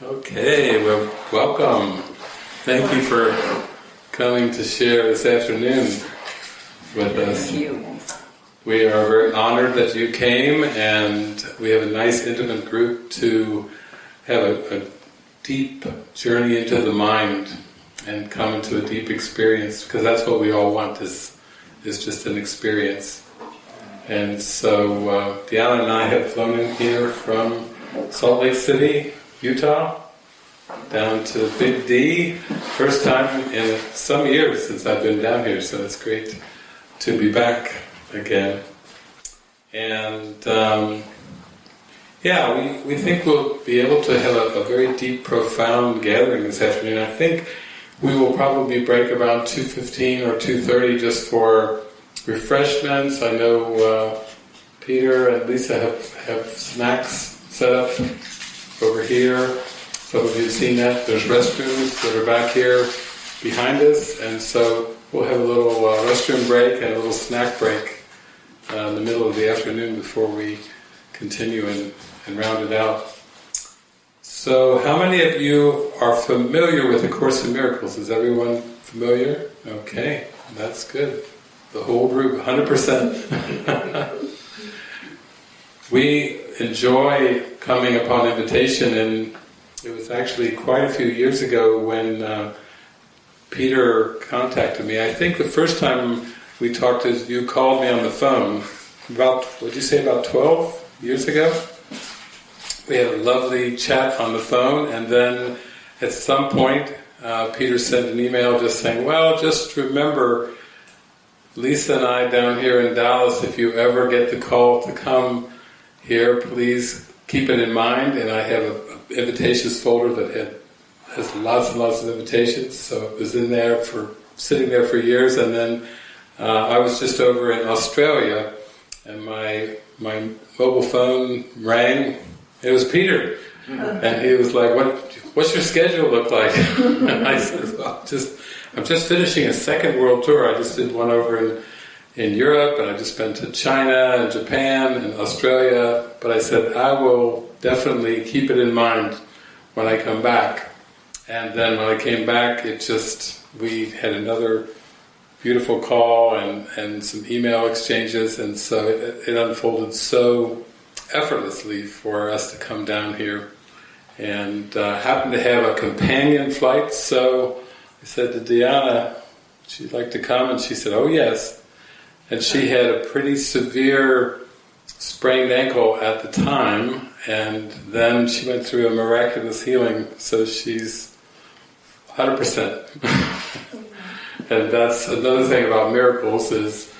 Okay, well, welcome. Thank you for coming to share this afternoon with us. Thank you. We are very honored that you came, and we have a nice intimate group to have a, a deep journey into the mind and come into a deep experience, because that's what we all want is is just an experience. And so, uh, Diana and I have flown in here from Salt Lake City, Utah, down to Big D. First time in some years since I've been down here, so it's great to be back again. And um, yeah, we, we think we'll be able to have a, a, very deep, profound gathering this afternoon. I think we will probably break around 2.15 or 2.30 just for refreshments. I know uh, Peter and Lisa have, have snacks set up over here. Some of you have seen that. There's restrooms that are back here behind us, and so we'll have a little uh, restroom break and a little snack break uh, in the middle of the afternoon before we continue and, and round it out. So, how many of you are familiar with the Course in Miracles? Is everyone familiar? Okay, that's good. The whole group, 100%. we enjoy coming upon invitation, and it was actually quite a few years ago when uh, Peter contacted me. I think the first time we talked is you called me on the phone about, what did you say, about 12 years ago? We had a lovely chat on the phone, and then at some point, uh, Peter sent an email just saying, well, just remember, Lisa and I down here in Dallas, if you ever get the call to come here, please keep it in mind. And I have an invitations folder that had has lots and lots of invitations, so it was in there for sitting there for years. And then uh, I was just over in Australia, and my my mobile phone rang. It was Peter, and he was like, "What? What's your schedule look like?" and I said, "Well, just I'm just finishing a second world tour. I just did one over in." In Europe, and I just been to China and Japan and Australia. But I said I will definitely keep it in mind when I come back. And then when I came back, it just we had another beautiful call and, and some email exchanges, and so it, it unfolded so effortlessly for us to come down here. And uh, happened to have a companion flight, so I said to Diana, she'd like to come, and she said, "Oh yes." And she had a pretty severe sprained ankle at the time, and then she went through a miraculous healing, so she's 100%. and that's another thing about miracles is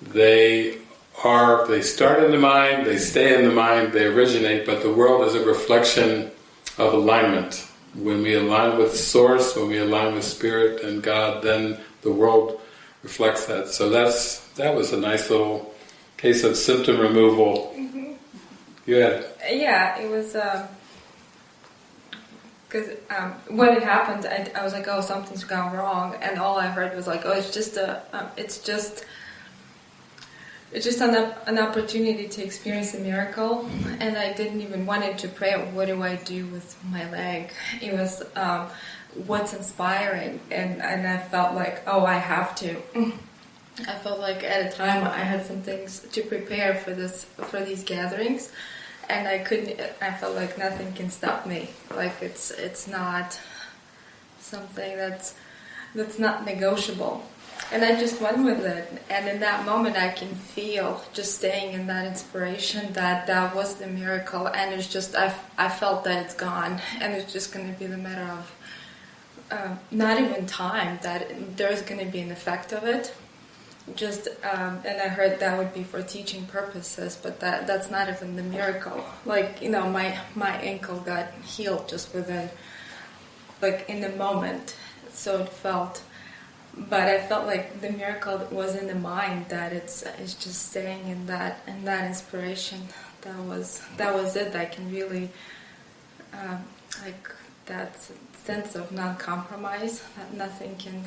they are, they start in the mind, they stay in the mind, they originate, but the world is a reflection of alignment. When we align with Source, when we align with Spirit and God, then the world reflects that. So that's that was a nice little case of symptom removal. Mm-hmm. You had yeah, it was because um, um, when it happened, I, I, was like, oh, something's gone wrong, and all I heard was like, oh, it's just a, um, it's just. It's just an, an opportunity to experience a miracle, and I didn't even want it to pray. What do I do with my leg? It was um, what's inspiring, and and I felt like, oh, I have to. I felt like at a time I had some things to prepare for this for these gatherings, and I couldn't. I felt like nothing can stop me. Like it's it's not something that's that's not negotiable. And I just went with it. And in that moment, I can feel just staying in that inspiration that that was the miracle. And it's just I I felt that it's gone, and it's just going to be the matter of. Uh, not even time that there's going to be an effect of it just um, and I heard that would be for teaching purposes, but that that's not even the miracle. Like you know, my my ankle got healed just within, like in the moment, so it felt. But I felt like the miracle was in the mind that it's it's just staying in that in that inspiration. That was that was it. I can really um, like that sense of non-compromise that nothing can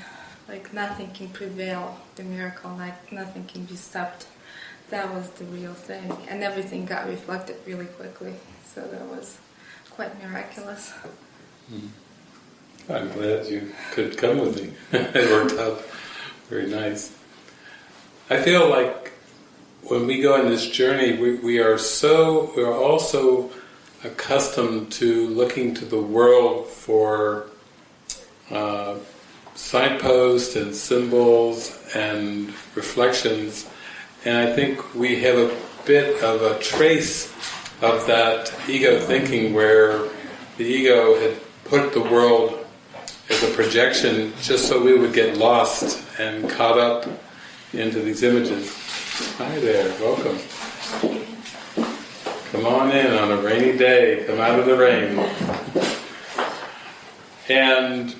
like nothing can prevail the miracle, like nothing can be stopped. That was the real thing, and everything got reflected really quickly. So that was quite miraculous. Hmm. I'm glad you could come with me. it worked out very nice. I feel like when we go on this journey, we, we are so, we are also accustomed to looking to the world for uh, signposts and symbols and reflections, and I think we have a bit of a trace of that ego thinking where the ego had put the world as a projection just so we would get lost and caught up into these images. Hi there, welcome. Come on in on a rainy day, come out of the rain. And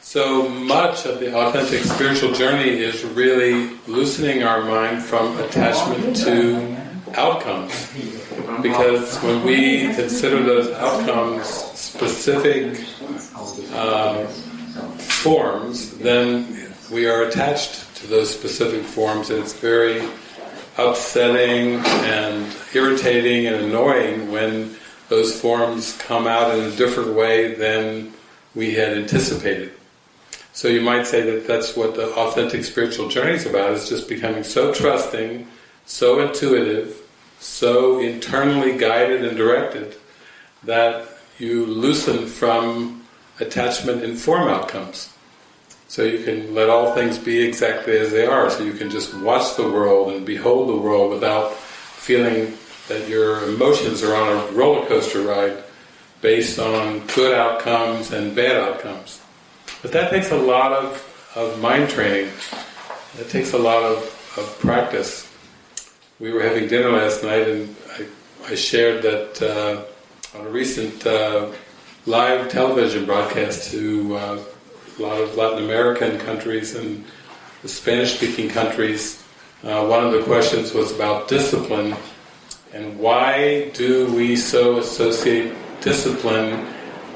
so much of the authentic spiritual journey is really loosening our mind from attachment to outcomes. Because when we consider those outcomes specific uh, forms, then we are attached to those specific forms and it's very upsetting and irritating and annoying when those forms come out in a different way than we had anticipated. So you might say that that's what the authentic spiritual journey is about, is just becoming so trusting, so intuitive, so internally guided and directed that you loosen from attachment in form outcomes. So you can let all things be exactly as they are, so you can just watch the world and behold the world without feeling that your emotions are on a roller coaster ride based on good outcomes and bad outcomes. But that takes a lot of, of mind training. It takes a lot of, of practice. We were having dinner last night and I, I shared that uh, on a recent uh, live television broadcast to uh, a lot of Latin American countries and the Spanish-speaking countries, uh, one of the questions was about discipline and why do we so associate discipline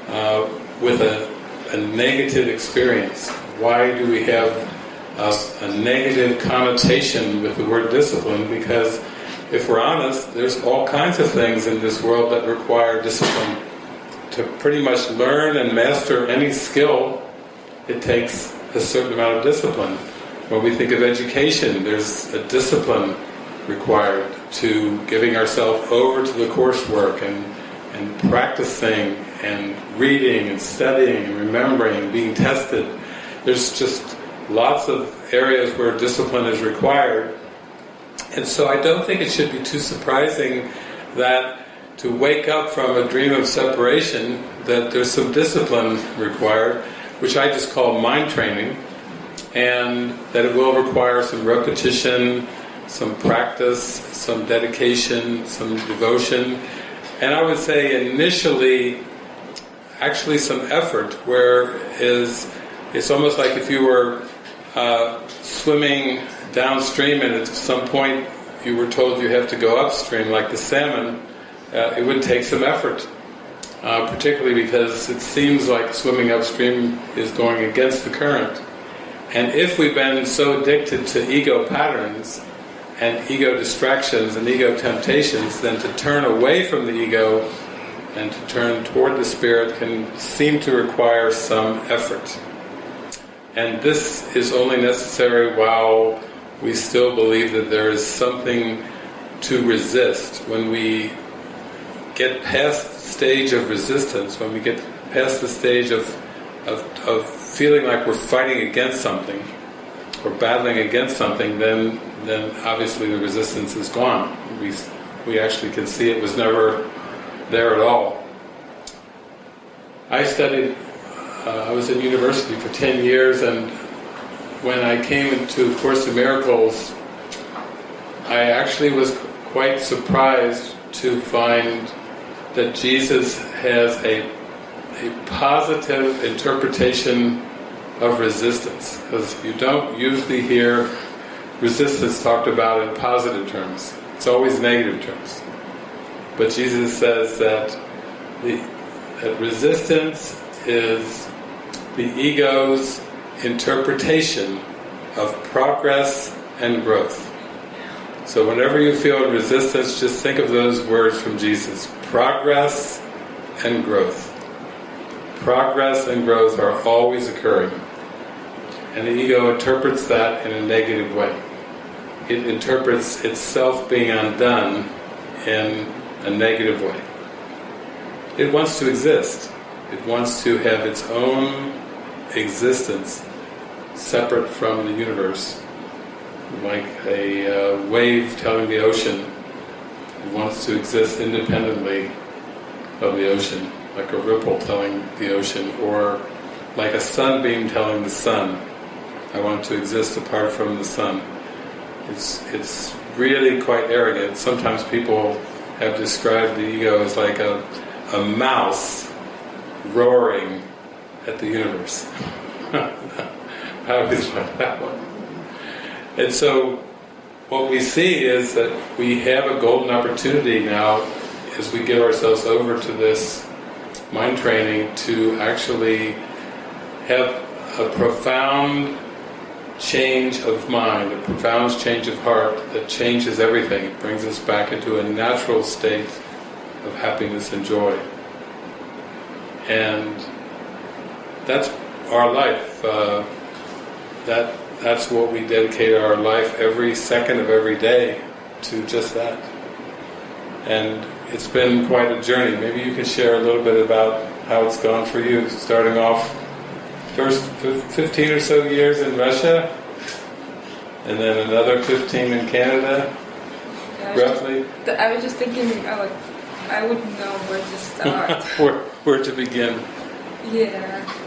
uh, with a, a, negative experience? Why do we have a, a negative connotation with the word discipline? Because if we're honest, there's all kinds of things in this world that require discipline. To pretty much learn and master any skill, it takes a certain amount of discipline. When we think of education, there's a discipline required to giving ourselves over to the coursework and, and practicing and reading and studying and remembering and being tested. There's just lots of areas where discipline is required. And so I don't think it should be too surprising that to wake up from a dream of separation, that there's some discipline required, which I just call mind training, and that it will require some repetition, some practice, some dedication, some devotion, and I would say initially, actually some effort, where is it's almost like if you were uh, swimming downstream and at some point you were told you have to go upstream, like the salmon, uh, it would take some effort. Uh, particularly because it seems like swimming upstream is going against the current. And if we've been so addicted to ego patterns and ego distractions and ego temptations, then to turn away from the ego and to turn toward the spirit can seem to require some effort. And this is only necessary while we still believe that there is something to resist. When we get past the stage of resistance, when we get past the stage of, of, of feeling like we're fighting against something, or battling against something, then then obviously the resistance is gone. We, we actually can see it was never there at all. I studied, uh, I was in university for 10 years and when I came into Course in Miracles, I actually was quite surprised to find that Jesus has a, a positive interpretation of resistance, because you don't usually hear resistance talked about in positive terms. It's always negative terms. But Jesus says that the that resistance is the ego's interpretation of progress and growth. So whenever you feel resistance, just think of those words from Jesus. Progress and growth. Progress and growth are always occurring. And the ego interprets that in a negative way. It interprets itself being undone in a negative way. It wants to exist. It wants to have its own existence separate from the universe. Like a uh, wave telling the ocean, it wants to exist independently of the ocean, like a ripple telling the ocean, or like a sunbeam telling the sun, I want to exist apart from the sun. It's, it's really quite arrogant. Sometimes people have described the ego as like a, a mouse roaring at the universe. I always like that one. And so what we see is that we have a golden opportunity now as we give ourselves over to this mind training to actually have a profound change of mind, a profound change of heart that changes everything. It brings us back into a natural state of happiness and joy. And that's our life. Uh, that that's what we dedicate our life every second of every day to just that. And it's been quite a journey. Maybe you can share a little bit about how it's gone for you, starting off first 15 or so years in Russia, and then another 15 in Canada, Yeah, roughly. I was just thinking, I would, I wouldn't know where to start. where, where to begin. yeah.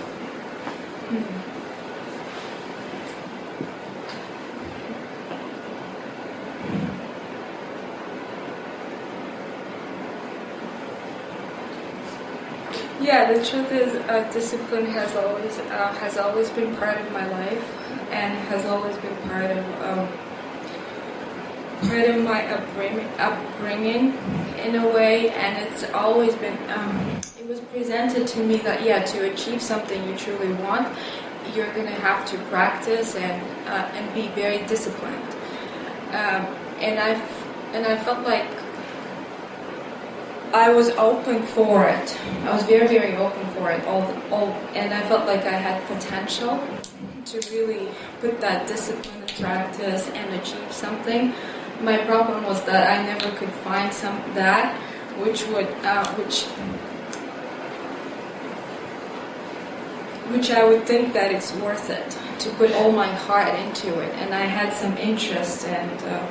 Yeah, the truth is, uh, discipline has always uh, has always been part of my life, and has always been part of um, part of my upbringing, upbringing in a way, and it's always been. Um, it was presented to me that yeah, to achieve something you truly want, you're to have to practice and uh, and be very disciplined. Um, and I and I felt like I was open for it. I was very, very open for it. All, all, and I felt like I had potential to really put that discipline in practice and achieve something. My problem was that I never could find some that which would, uh, which, which I would think that it's worth it to put all my heart into it. And I had some interest and. Uh,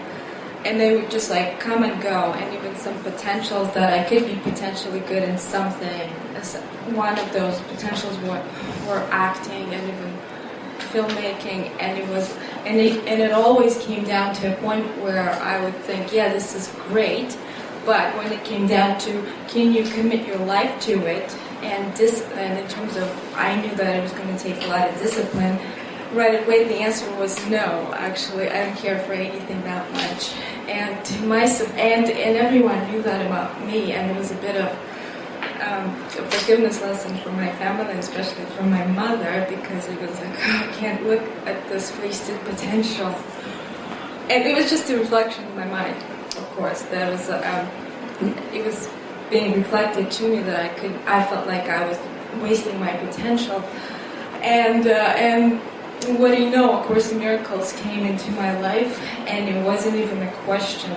and they would just like come and go and even some potentials that I could be potentially good in something. One of those potentials were, were acting and even filmmaking and it was and it, and it always came down to a point where I would think yeah this is great but when it came down to can you commit your life to it and discipline? In terms of I knew that it was going to take a lot of discipline right away the answer was no actually. I don't care for anything that much and my and and everyone knew that about me, and it was a bit of um, a forgiveness lesson for my family, especially for my mother, because it was like oh, I can't look at this wasted potential, and it was just a reflection in my mind, of course. That was um, it was being reflected to me that I could I felt like I was wasting my potential, and uh, and what do you know? Of course, miracles came into my life, and it wasn't even a question.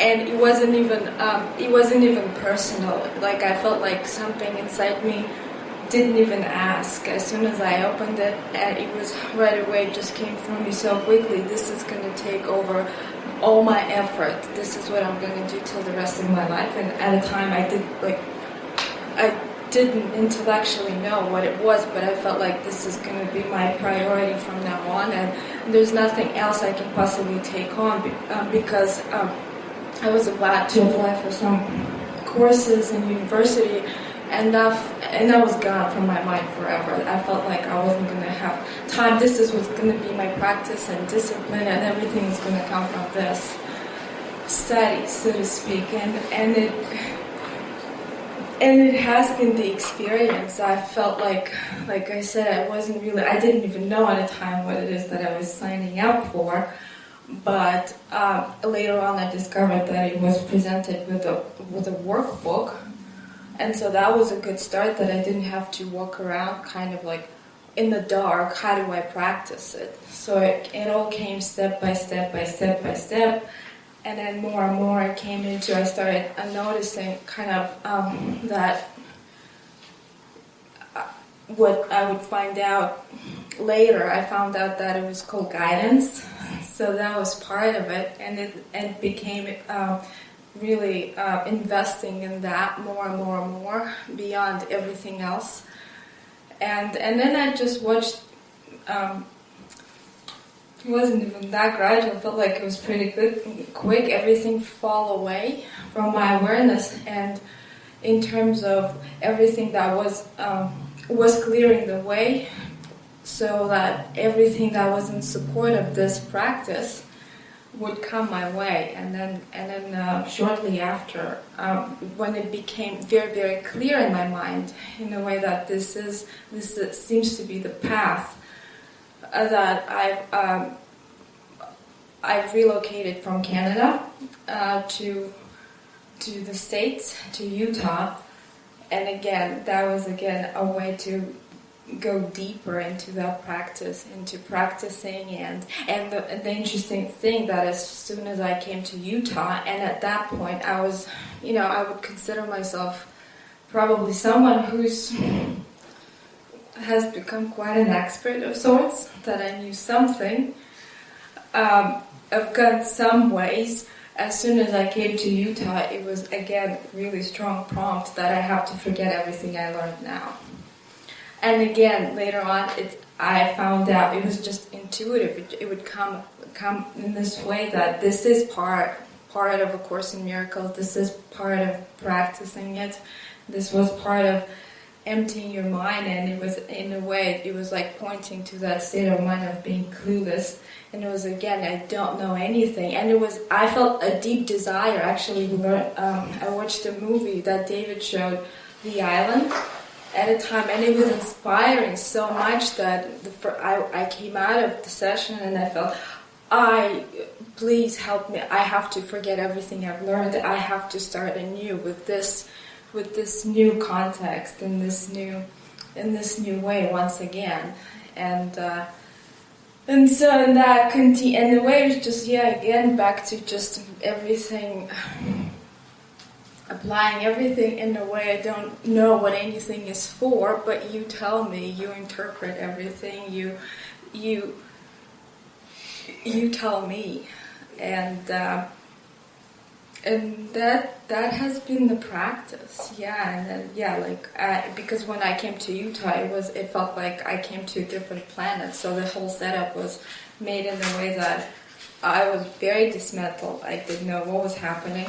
And it wasn't even um, it wasn't even personal. Like I felt like something inside me didn't even ask. As soon as I opened it, it was right away. It just came through me so quickly. This is going to take over all my effort. This is what I'm going to do till the rest of my life. And at a time, I did like I didn't intellectually know what it was, but I felt like this is going to be my priority from now on, and there's nothing else I can possibly take on um, because um, I was about to apply for some courses in university, and that and that was gone from my mind forever. I felt like I wasn't going to have time. This is what's going to be my practice and discipline, and everything is going to come from this study, so to speak, and and it and it has been the experience. I felt like, like I said, I wasn't really, I didn't even know at the time what it is that I was signing up for. But um, later on, I discovered that it was presented with a with a workbook And so that was a good start that I didn't have to walk around kind of like in the dark. How do I practice it? So it, it all came step by step by step by step. And then more and more I came into, I started noticing kind of um, that uh, what I would find out later, I found out that it was called guidance. So that was part of it, and it, it became um, really uh, investing in that more and more and more beyond everything else. And and then I just watched. Um, it wasn't even that gradual. I felt like it was pretty good, quick. Everything fall away from my awareness, and in terms of everything that was um, was clearing the way, so that everything that was in support of this practice would come my way, and then and then uh, shortly after, um, when it became very very clear in my mind, in a way that this is this seems to be the path that I've um, I've relocated from Canada uh, to to the states to Utah, and again that was again a way to go deeper into that practice, into practicing, and and the, the interesting thing that as soon as I came to Utah, and at that point I was, you know, I would consider myself probably someone who's has become quite an expert of sorts. That I knew something. Um, I've got some ways. As soon as I came to Utah, it was again really strong prompt that I have to forget everything I learned now and again later on it i found out it was just intuitive it, it, would come come in this way that this is part part of a course in miracles this is part of practicing it this was part of emptying your mind and it was in a way it was like pointing to that state of mind of being clueless and it was again i don't know anything and it was i felt a deep desire actually um, i watched a movie that david showed the island at a time, and it was inspiring so much that the, I, I came out of the session and I felt, I please help me. I have to forget everything I've learned. I have to start anew with this, with this new context in this new, in this new way once again, and. Uh, and so in that continue, and the way was just yeah again back to just everything applying everything in a way I don't know what anything is for, but you tell me, you interpret everything, you you you tell me, and uh, and that that has been the practice, yeah, and then, yeah, like I, because when I came to Utah, it was it felt like I came to a different planet, so the whole setup was made in a way that I was very dismantled. I didn't know what was happening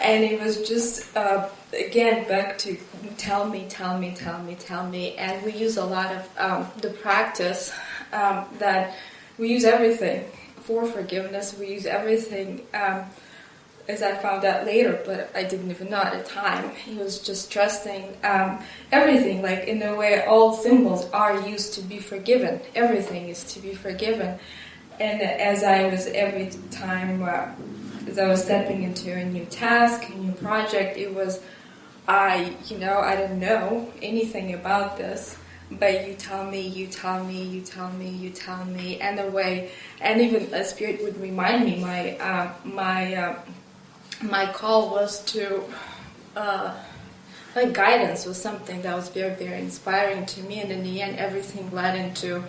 and it was just uh, again back to tell me, tell me, tell me, tell me, and we use a lot of um, the practice um, that we use everything for forgiveness. We use everything. Um, as I found out later, but I didn't even know at the time. He was just trusting um, everything, like in a way, all symbols are used to be forgiven. Everything is to be forgiven. And as I was every time uh, as I was stepping into a new task, a new project, it was, I, you know, I didn't know anything about this, but you tell me, you tell me, you tell me, you tell me, and the way, and even a spirit would remind me, my, uh, my, uh, my call was to, uh, like guidance was something that was very, very inspiring to me, and in the end, everything led into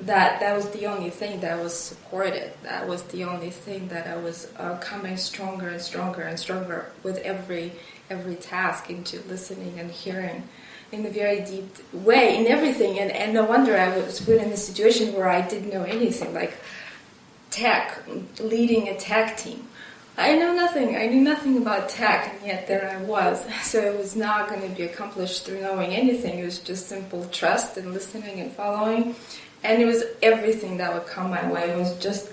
that that was the only thing that was supported. That was the only thing that I was uh, coming stronger and stronger and stronger with every every task into listening and hearing in a very deep way in everything. And, and no wonder I was put in a situation where I didn't know anything, like tech, leading a tech team. I know nothing. I knew nothing about tech, and yet there I was. So it was not going to be accomplished through knowing anything. It was just simple trust and listening and following and it was everything that would come my way. It was just,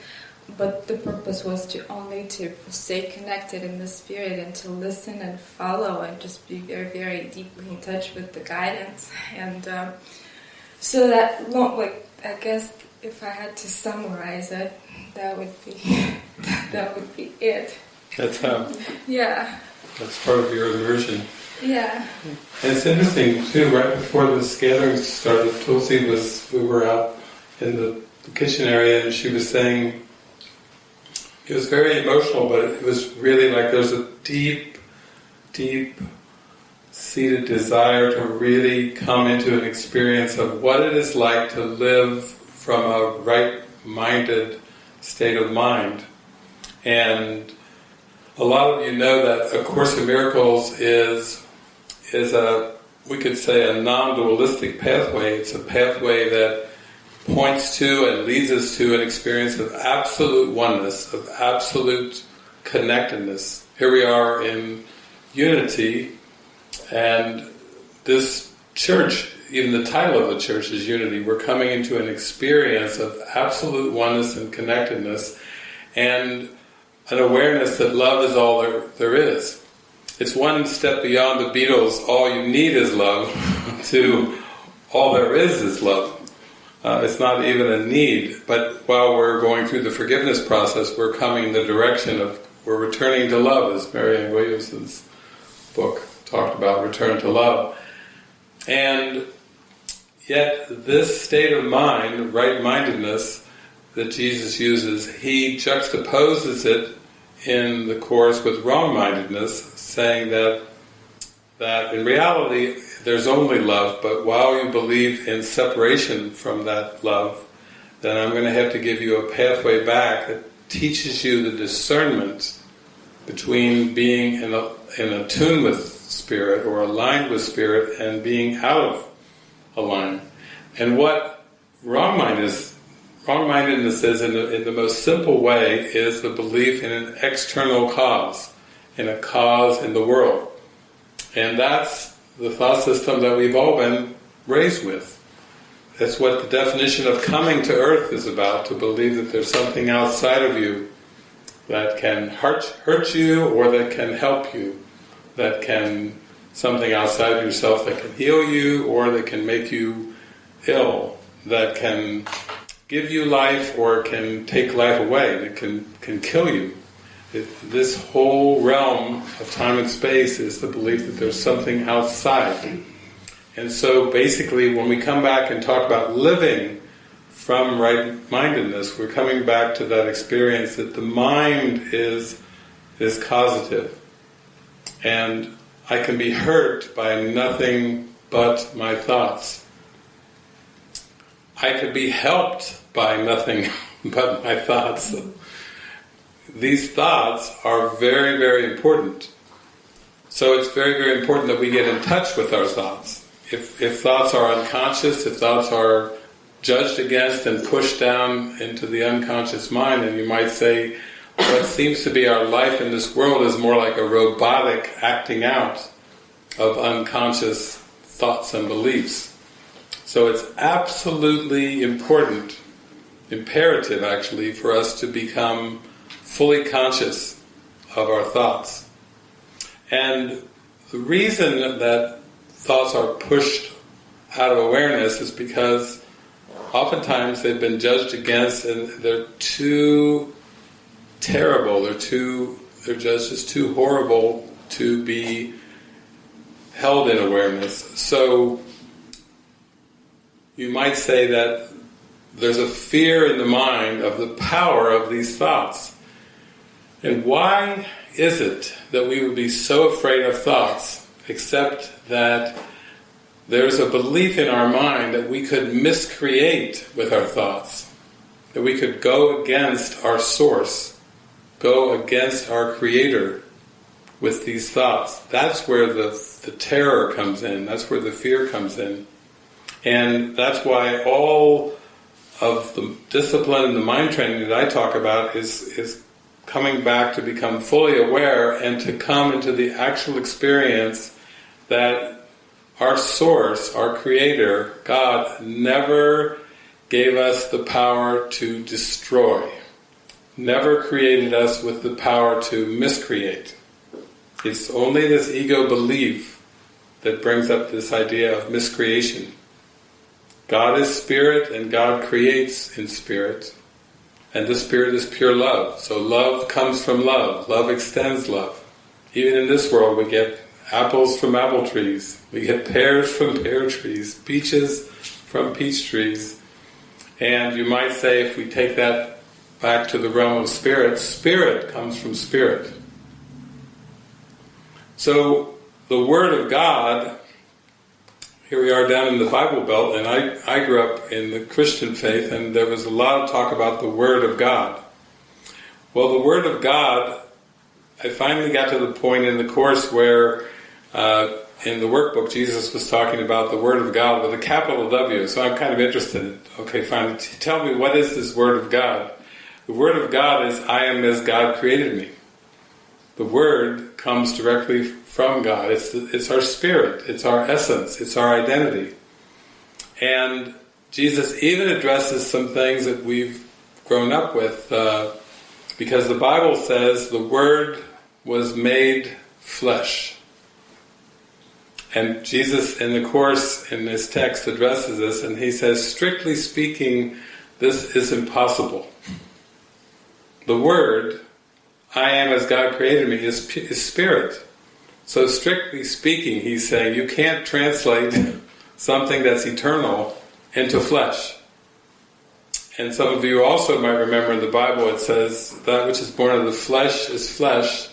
but the purpose was to only to stay connected in the spirit and to listen and follow and just be very, very deeply in touch with the guidance. And um, so that, like, I guess if I had to summarize it, that would be that would be it. That's how. Yeah. That's part of your immersion. Yeah. And it's interesting too. Right before this gathering started, Tulsi was we were out in the kitchen area, and she was saying it was very emotional, but it was really like there's a deep, deep seated desire to really come into an experience of what it is like to live from a right-minded state of mind. And a lot of you know that A Course in Miracles is is a we could say a non-dualistic pathway. It's a pathway that points to and leads us to an experience of absolute oneness, of absolute connectedness. Here we are in unity, and this church, even the title of the church is Unity. We're coming into an experience of absolute oneness and connectedness, and an awareness that love is all there, there is. It's one step beyond the Beatles, all you need is love, to all there is is love. Uh, it's not even a need, but while we're going through the forgiveness process, we're coming in the direction of, we're returning to love, as Marianne Williamson's book talked about, return to love. And yet this state of mind, right-mindedness, that Jesus uses, he juxtaposes it in the Course with wrong-mindedness, saying that that in reality there's only love, but while you believe in separation from that love, then I'm going to have to give you a pathway back that teaches you the discernment between being in, a, in a tune with spirit or aligned with spirit and being out of alignment. And what wrong-mindedness, wrong-mindedness is in the, in the most simple way is the belief in an external cause, in a cause in the world. And that's the thought system that we've all been raised with. That's what the definition of coming to earth is about, to believe that there's something outside of you that can hurt, hurt you or that can help you, that can, something outside of yourself that can heal you or that can make you ill, that can give you life or can take life away, that can, can kill you. It, this whole realm of time and space is the belief that there's something outside. And so basically when we come back and talk about living from right-mindedness, we're coming back to that experience that the mind is, is causative. And I can be hurt by nothing but my thoughts. I could be helped by nothing but my thoughts these thoughts are very, very important. So it's very, very important that we get in touch with our thoughts. If, if thoughts are unconscious, if thoughts are judged against and pushed down into the unconscious mind, and you might say, what seems to be our life in this world is more like a robotic acting out of unconscious thoughts and beliefs. So it's absolutely important, imperative actually, for us to become fully conscious of our thoughts. And the reason that thoughts are pushed out of awareness is because oftentimes they've been judged against and they're too terrible, they're too they're just, just too horrible to be held in awareness. So you might say that there's a fear in the mind of the power of these thoughts. And why is it that we would be so afraid of thoughts, except that there's a belief in our mind that we could miscreate with our thoughts, that we could go against our source, go against our creator with these thoughts. That's where the, the terror comes in, that's where the fear comes in. And that's why all of the discipline and the mind training that I talk about is, is coming back to become fully aware and to come into the actual experience that our source, our creator, God, never gave us the power to destroy, never created us with the power to miscreate. It's only this ego belief that brings up this idea of miscreation. God is spirit and God creates in spirit. And the Spirit is pure love. So love comes from love. Love extends love. Even in this world we get apples from apple trees. We get pears from pear trees, peaches from peach trees. And you might say, if we take that back to the realm of spirit, spirit comes from spirit. So the Word of God, here we are down in the Bible Belt, and I, I grew up in the Christian faith, and there was a lot of talk about the Word of God. Well, the Word of God, I finally got to the point in the course where uh, in the workbook Jesus was talking about the Word of God with a capital W, so I'm kind of interested. Okay, fine, tell me what is this Word of God? The Word of God is I am as God created me. The Word comes directly from God. It's, it's our spirit, it's our essence, it's our identity. And Jesus even addresses some things that we've grown up with, uh, because the Bible says the Word was made flesh. And Jesus in the Course, in this text, addresses this, and he says, strictly speaking, this is impossible. The Word, I am as God created me, is, is spirit. So strictly speaking, he's saying you can't translate something that's eternal into flesh. And some of you also might remember in the Bible it says, that which is born of the flesh is flesh,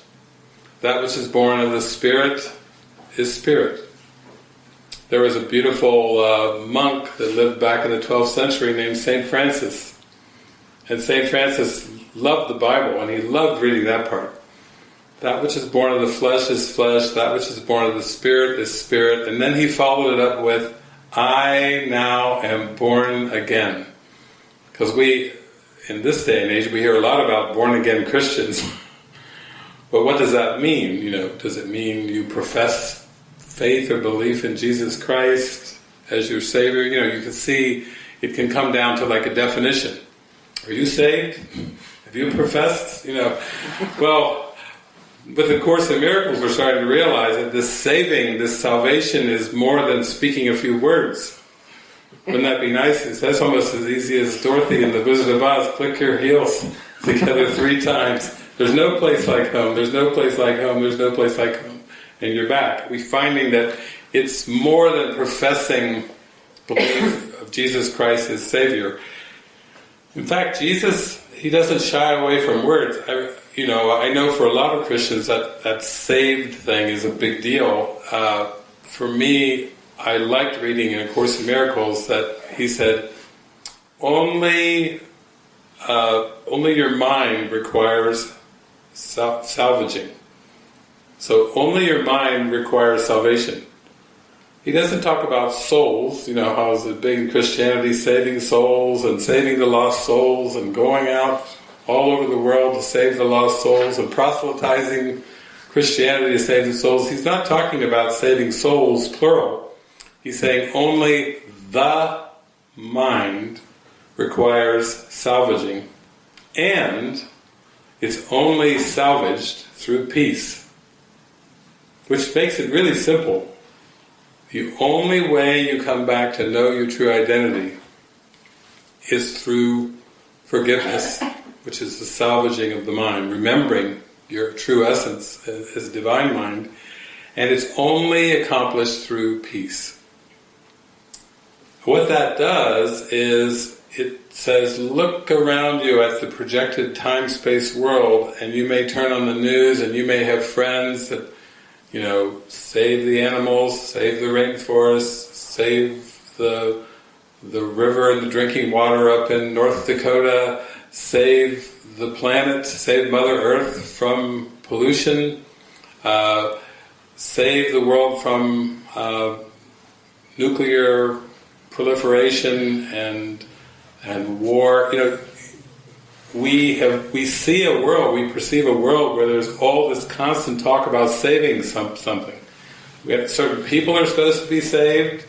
that which is born of the spirit is spirit. There was a beautiful uh, monk that lived back in the 12th century named St. Francis. And St. Francis loved the Bible and he loved reading that part. That which is born of the flesh is flesh, that which is born of the spirit is spirit. And then he followed it up with, I now am born again. Because we, in this day and age, we hear a lot about born again Christians. but what does that mean? You know, does it mean you profess faith or belief in Jesus Christ as your Savior? You know, you can see it can come down to like a definition. Are you saved? Have you professed? You know, well, but the Course in Miracles, we're starting to realize that this saving, this salvation is more than speaking a few words. Wouldn't that be nice? That's almost as easy as Dorothy in The Wizard of Oz, click your heels together three times. There's no place like home, there's no place like home, there's no place like home. And you're back. We're finding that it's more than professing belief of Jesus Christ as Savior. In fact, Jesus, He doesn't shy away from words. I, you know, I know for a lot of Christians that that saved thing is a big deal. Uh, for me, I liked reading in A Course in Miracles that he said, only uh, only your mind requires sal salvaging. So only your mind requires salvation. He doesn't talk about souls, you know, how is it big in Christianity, saving souls and saving the lost souls and going out all over the world to save the lost souls and proselytizing Christianity to save the souls. He's not talking about saving souls, plural. He's saying only the mind requires salvaging. And it's only salvaged through peace. Which makes it really simple. The only way you come back to know your true identity is through forgiveness which is the salvaging of the mind, remembering your true essence uh, as divine mind, and it's only accomplished through peace. What that does is it says, look around you at the projected time-space world, and you may turn on the news, and you may have friends that, you know, save the animals, save the rainforest, save the the river and the drinking water up in North Dakota, save the planet, save Mother Earth from pollution, uh, save the world from uh, nuclear proliferation and and war. You know, we have we see a world, we perceive a world where there's all this constant talk about saving some, something. We have, certain people are supposed to be saved,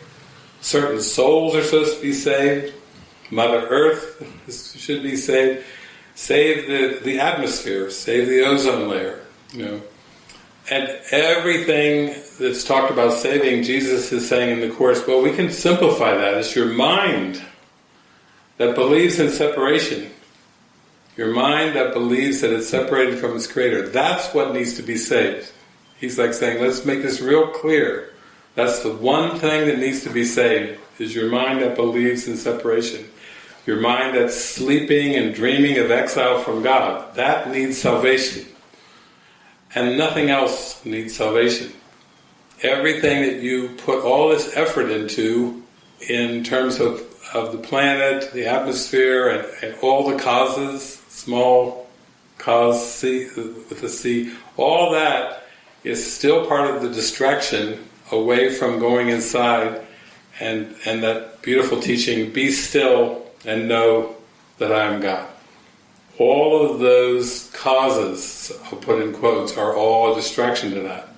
certain souls are supposed to be saved, Mother Earth should be saved. Save the, the atmosphere, save the ozone layer, you know. And everything that's talked about saving, Jesus is saying in the Course, well, we can simplify that. It's your mind that believes in separation. Your mind that believes that it's separated from its Creator. That's what needs to be saved. He's like saying, let's make this real clear. That's the one thing that needs to be saved, is your mind that believes in separation. Your mind that's sleeping and dreaming of exile from God. That needs salvation. And nothing else needs salvation. Everything that you put all this effort into, in terms of, of the planet, the atmosphere, and, and all the causes, small cause C, with a C, all that is still part of the distraction away from going inside and, and that beautiful teaching, be still and know that I am God. All of those causes, I'll put in quotes, are all a distraction to that.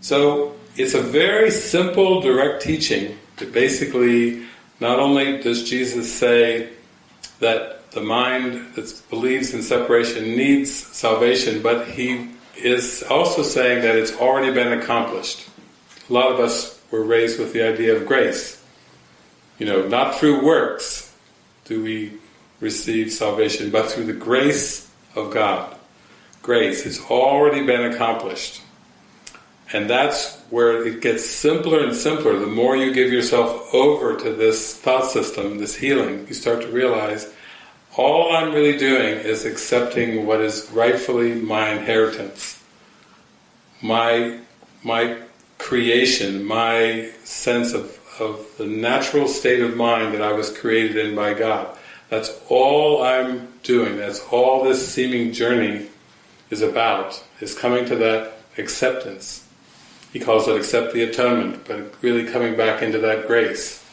So it's a very simple, direct teaching that basically not only does Jesus say that the mind that believes in separation needs salvation, but he is also saying that it's already been accomplished. A lot of us were raised with the idea of grace. You know, not through works do we receive salvation, but through the grace of God. Grace, it's already been accomplished. And that's where it gets simpler and simpler. The more you give yourself over to this thought system, this healing, you start to realize all I'm really doing is accepting what is rightfully my inheritance. My, my creation, my sense of, of the natural state of mind that I was created in by God. That's all I'm doing, that's all this seeming journey is about, is coming to that acceptance. He calls it accept the atonement, but really coming back into that grace.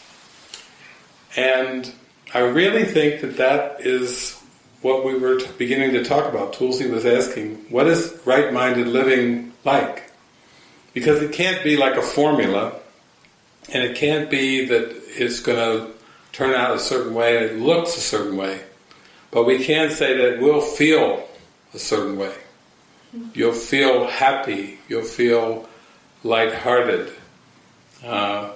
And I really think that that is what we were beginning to talk about. Tulsi was asking, what is right-minded living like? Because it can't be like a formula, and it can't be that it's going to turn out a certain way and it looks a certain way. But we can say that we'll feel a certain way. You'll feel happy, you'll feel lighthearted. Uh,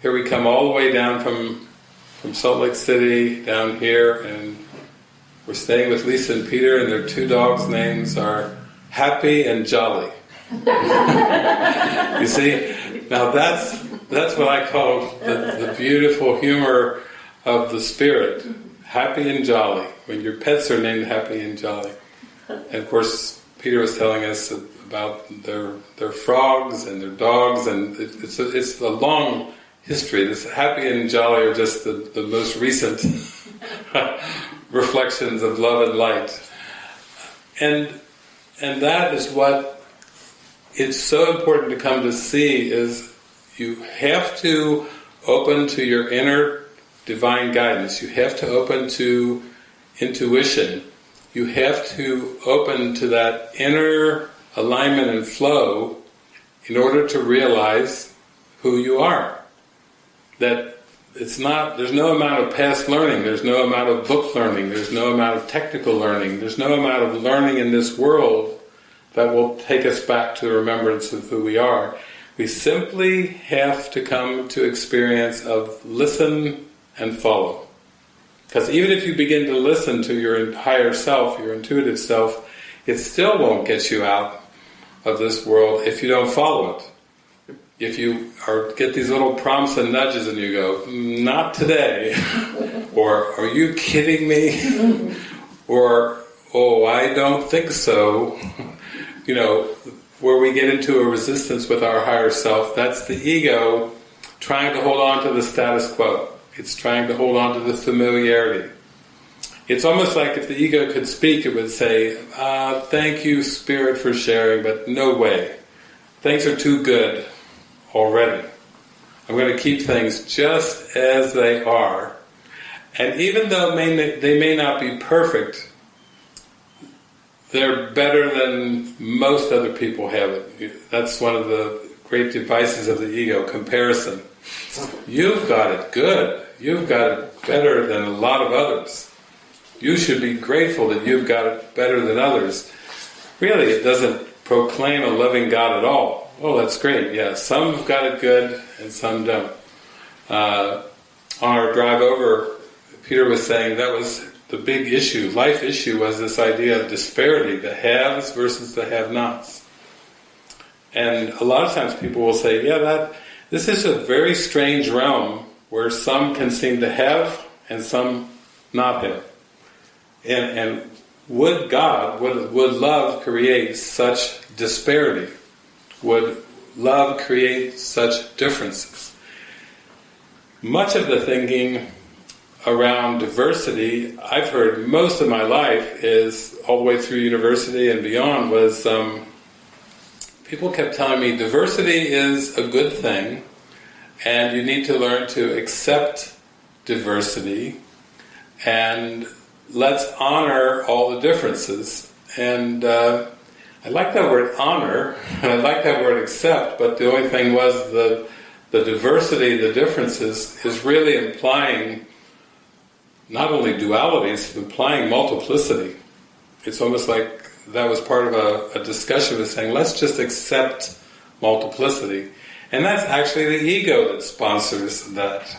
here we come all the way down from from Salt Lake City down here, and we're staying with Lisa and Peter, and their two dogs' names are Happy and Jolly. you see, now that's that's what I call the, the beautiful humor of the spirit, happy and jolly. When your pets are named happy and jolly, and of course Peter was telling us about their their frogs and their dogs, and it's a, it's a long history. This happy and jolly are just the, the most recent reflections of love and light, and and that is what it's so important to come to see is you have to open to your inner divine guidance. You have to open to intuition. You have to open to that inner alignment and flow in order to realize who you are. That it's not, there's no amount of past learning, there's no amount of book learning, there's no amount of technical learning, there's no amount of learning in this world that will take us back to the remembrance of who we are. We simply have to come to experience of listen and follow. Because even if you begin to listen to your higher self, your intuitive self, it still won't get you out of this world if you don't follow it. If you are get these little prompts and nudges and you go, not today, or are you kidding me? or, oh, I don't think so. you know, where we get into a resistance with our higher self, that's the ego trying to hold on to the status quo. It's trying to hold on to the familiarity. It's almost like if the ego could speak, it would say, uh, thank you, Spirit, for sharing, but no way. Things are too good already. I'm going to keep things just as they are. And even though they may not be perfect, they're better than most other people have it. That's one of the great devices of the ego, comparison. You've got it good. You've got it better than a lot of others. You should be grateful that you've got it better than others. Really, it doesn't proclaim a loving God at all. Oh, that's great. Yeah, some have got it good and some don't. Uh, on our drive over, Peter was saying that was the big issue, life issue was this idea of disparity, the haves versus the have-nots. And a lot of times people will say, yeah, that this is a very strange realm where some can seem to have and some not have. And, and would God, would, would love create such disparity? Would love create such differences? Much of the thinking around diversity I've heard most of my life is all the way through university and beyond was um, people kept telling me diversity is a good thing and you need to learn to accept diversity and let's honor all the differences and uh, I like that word honor and I like that word accept but the only thing was the the diversity, the differences is really implying not only duality, it's implying multiplicity. It's almost like that was part of a, a discussion of saying, let's just accept multiplicity. And that's actually the ego that sponsors that.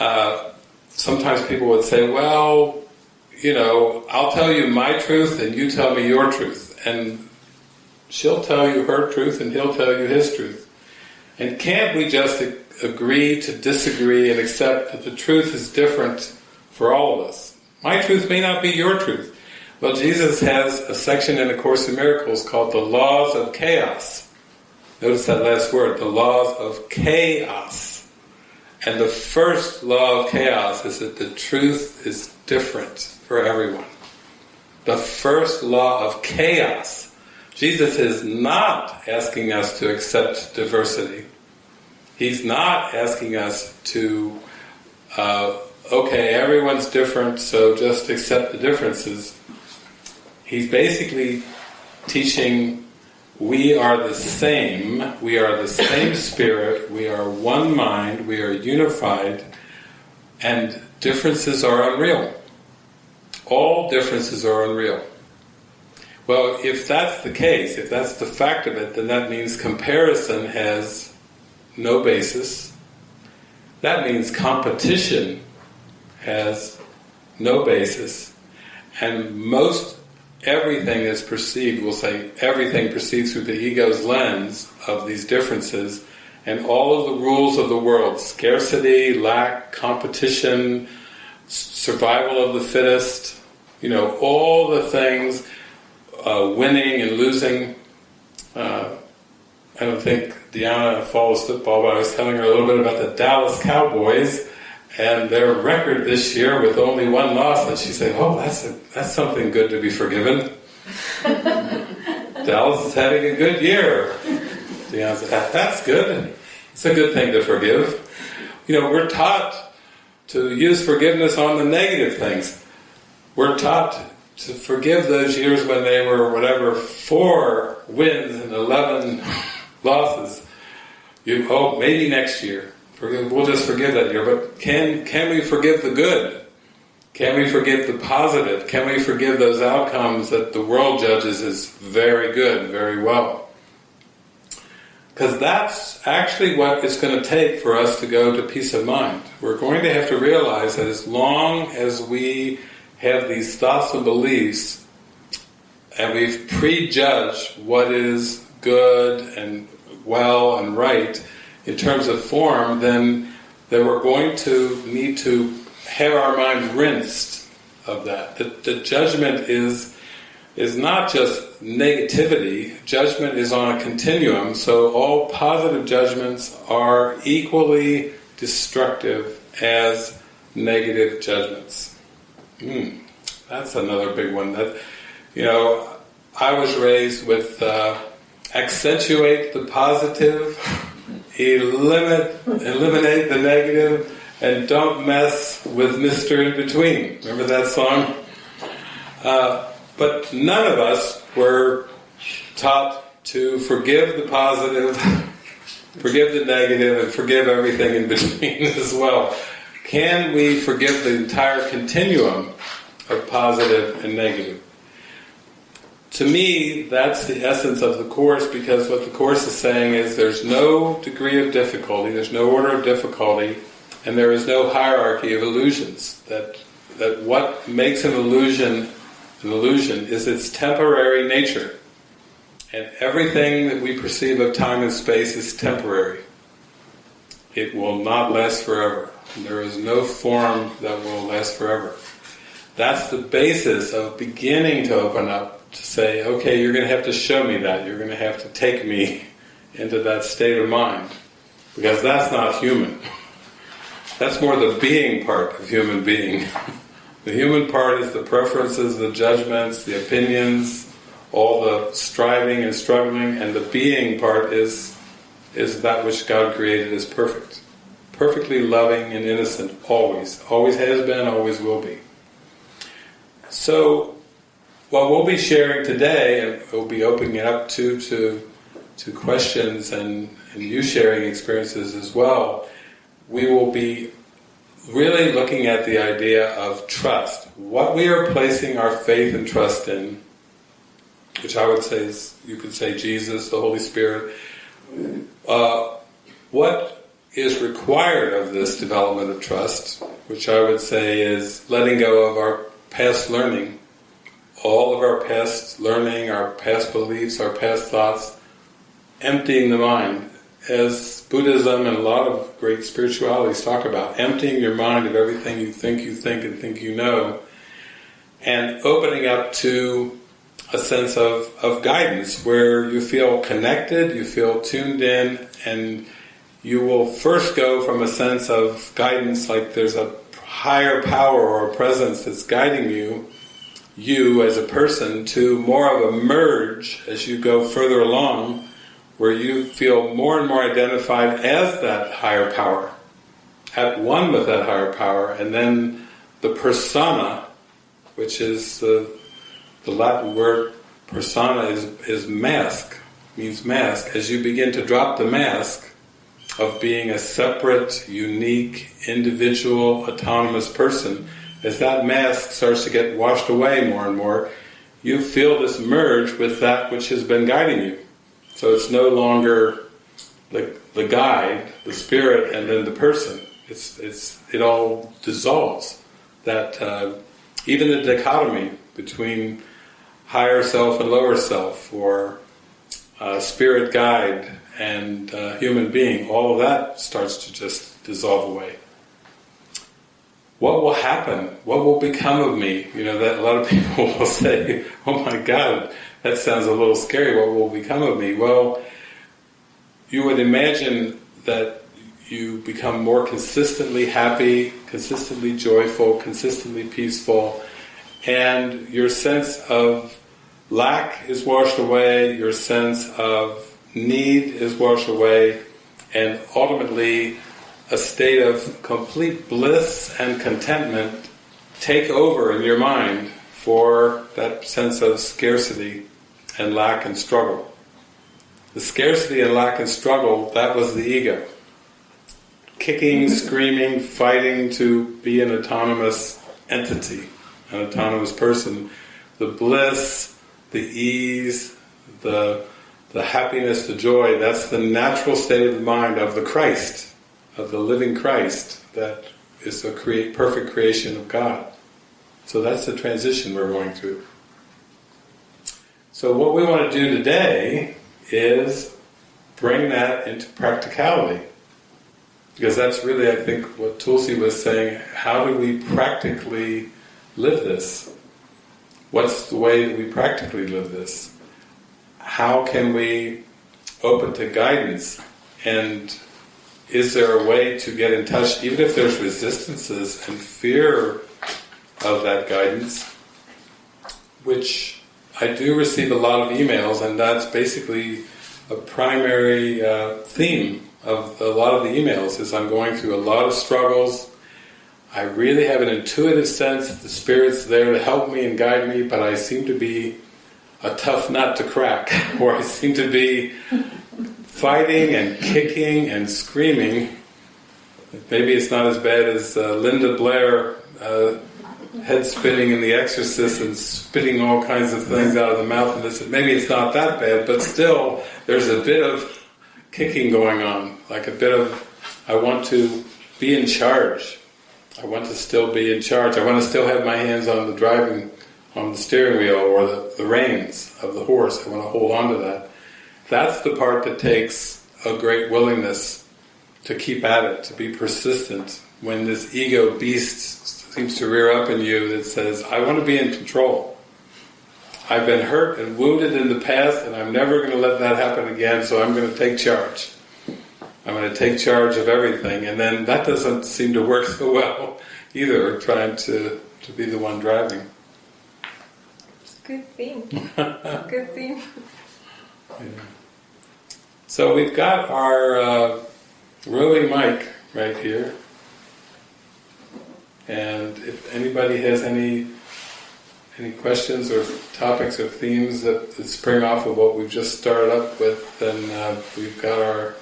Uh, sometimes people would say, well, you know, I'll tell you my truth and you tell me your truth. And she'll tell you her truth and he'll tell you his truth. And can't we just agree to disagree and accept that the truth is different for all of us. My truth may not be your truth. Well, Jesus has a section in A Course in Miracles called the Laws of Chaos. Notice that last word, the laws of chaos. And the first law of chaos is that the truth is different for everyone. The first law of chaos. Jesus is not asking us to accept diversity. He's not asking us to uh, okay, everyone's different, so just accept the differences. He's basically teaching we are the same, we are the same spirit, we are one mind, we are unified, and differences are unreal. All differences are unreal. Well, if that's the case, if that's the fact of it, then that means comparison has no basis. That means competition has no basis, and most everything is perceived, we'll say everything perceived through the ego's lens of these differences, and all of the rules of the world, scarcity, lack, competition, survival of the fittest, you know, all the things, uh, winning and losing. Uh, I don't think Diana follows football, but I was telling her a little bit about the Dallas Cowboys and their record this year with only one loss, and she said, "Oh, that's a, that's something good to be forgiven." Dallas is having a good year. Deanna said, "That's good. It's a good thing to forgive." You know, we're taught to use forgiveness on the negative things. We're taught to forgive those years when they were whatever four wins and eleven losses. You hope maybe next year Forgive, we'll just forgive that year, but can can we forgive the good? Can we forgive the positive? Can we forgive those outcomes that the world judges as very good, very well? Because that's actually what it's going to take for us to go to peace of mind. We're going to have to realize that as long as we have these thoughts and beliefs, and we've prejudged what is good and well and right, in terms of form, then, then we're going to need to have our mind rinsed of that. The, the judgment is is not just negativity, judgment is on a continuum, so all positive judgments are equally destructive as negative judgments. Mm, that's another big one. That You know, I was raised with uh, accentuate the positive Eliminate, eliminate the negative and don't mess with Mr. In Between. Remember that song? Uh, but none of us were taught to forgive the positive, forgive the negative, and forgive everything in between as well. Can we forgive the entire continuum of positive and negative? to me, that's the essence of the Course because what the Course is saying is there's no degree of difficulty, there's no order of difficulty, and there is no hierarchy of illusions. That, that what makes an illusion an illusion is its temporary nature. And everything that we perceive of time and space is temporary. It will not last forever. There is no form that will last forever. That's the basis of beginning to open up to say, okay, you're going to have to show me that. You're going to have to take me into that state of mind. Because that's not human. That's more the being part of human being. The human part is the preferences, the judgments, the opinions, all the striving and struggling, and the being part is is that which God created as perfect. Perfectly loving and innocent, always. Always has been, always will be. So, what we'll be sharing today, and we'll be opening it up to, to, to questions and, and you sharing experiences as well, we will be really looking at the idea of trust. What we are placing our faith and trust in, which I would say is, you could say Jesus, the Holy Spirit, uh, what is required of this development of trust, which I would say is letting go of our past learning, all of our past learning, our past beliefs, our past thoughts, emptying the mind, as Buddhism and a lot of great spiritualities talk about, emptying your mind of everything you think you think and think you know, and opening up to a sense of, of guidance where you feel connected, you feel tuned in, and you will first go from a sense of guidance like there's a higher power or a presence that's guiding you, you as a person, to more of a merge as you go further along where you feel more and more identified as that higher power, at one with that higher power, and then the persona, which is the, the Latin word persona is, is mask, means mask. As you begin to drop the mask of being a separate, unique, individual, autonomous person, as that mask starts to get washed away more and more, you feel this merge with that which has been guiding you. So it's no longer the, the guide, the spirit, and then the person. It's, it's, it all dissolves. That uh, even the dichotomy between higher self and lower self, or uh, spirit guide and uh, human being, all of that starts to just dissolve away. What will happen? What will become of me? You know, that a lot of people will say, oh my God, that sounds a little scary, what will become of me? Well, you would imagine that you become more consistently happy, consistently joyful, consistently peaceful, and your sense of lack is washed away, your sense of need is washed away, and ultimately a state of complete bliss and contentment take over in your mind for that sense of scarcity and lack and struggle. The scarcity and lack and struggle, that was the ego. Kicking, mm-hmm. screaming, fighting to be an autonomous entity, an autonomous person. The bliss, the ease, the, the happiness, the joy, that's the natural state of the mind of the Christ, of the living Christ, that is the create, perfect creation of God. So that's the transition we're going through. So what we want to do today is bring that into practicality. Because that's really, I think, what Tulsi was saying, how do we practically live this? What's the way that we practically live this? How can we open to guidance? And is there a way to get in touch, even if there's resistances and fear of that guidance, which I do receive a lot of emails, and that's basically a primary uh, theme of a lot of the emails. Is I'm going through a lot of struggles. I really have an intuitive sense that the Spirit's there to help me and guide me, but I seem to be a tough nut to crack, where I seem to be fighting and kicking and screaming. Maybe it's not as bad as uh, Linda Blair uh, head spinning in The Exorcist and spitting all kinds of things out of the mouth. And this, maybe it's not that bad, but still, there's a bit of kicking going on, like a bit of, I want to be in charge. I want to still be in charge. I want to still have my hands on the driving, on the steering wheel or the, the reins of the horse. I want to hold on to that. That's the part that takes a great willingness to keep at it, to be persistent. When this ego beast seems to rear up in you that says, I want to be in control. I've been hurt and wounded in the past and I'm never going to let that happen again, so I'm going to take charge. I'm going to take charge of everything. And then that doesn't seem to work so well either, trying to, to be the one driving. Good theme. Good theme. Yeah. So we've got our uh, roving mic right here. And if anybody has any any questions or topics or themes that, that spring off of what we've just started up with, then uh, we've got our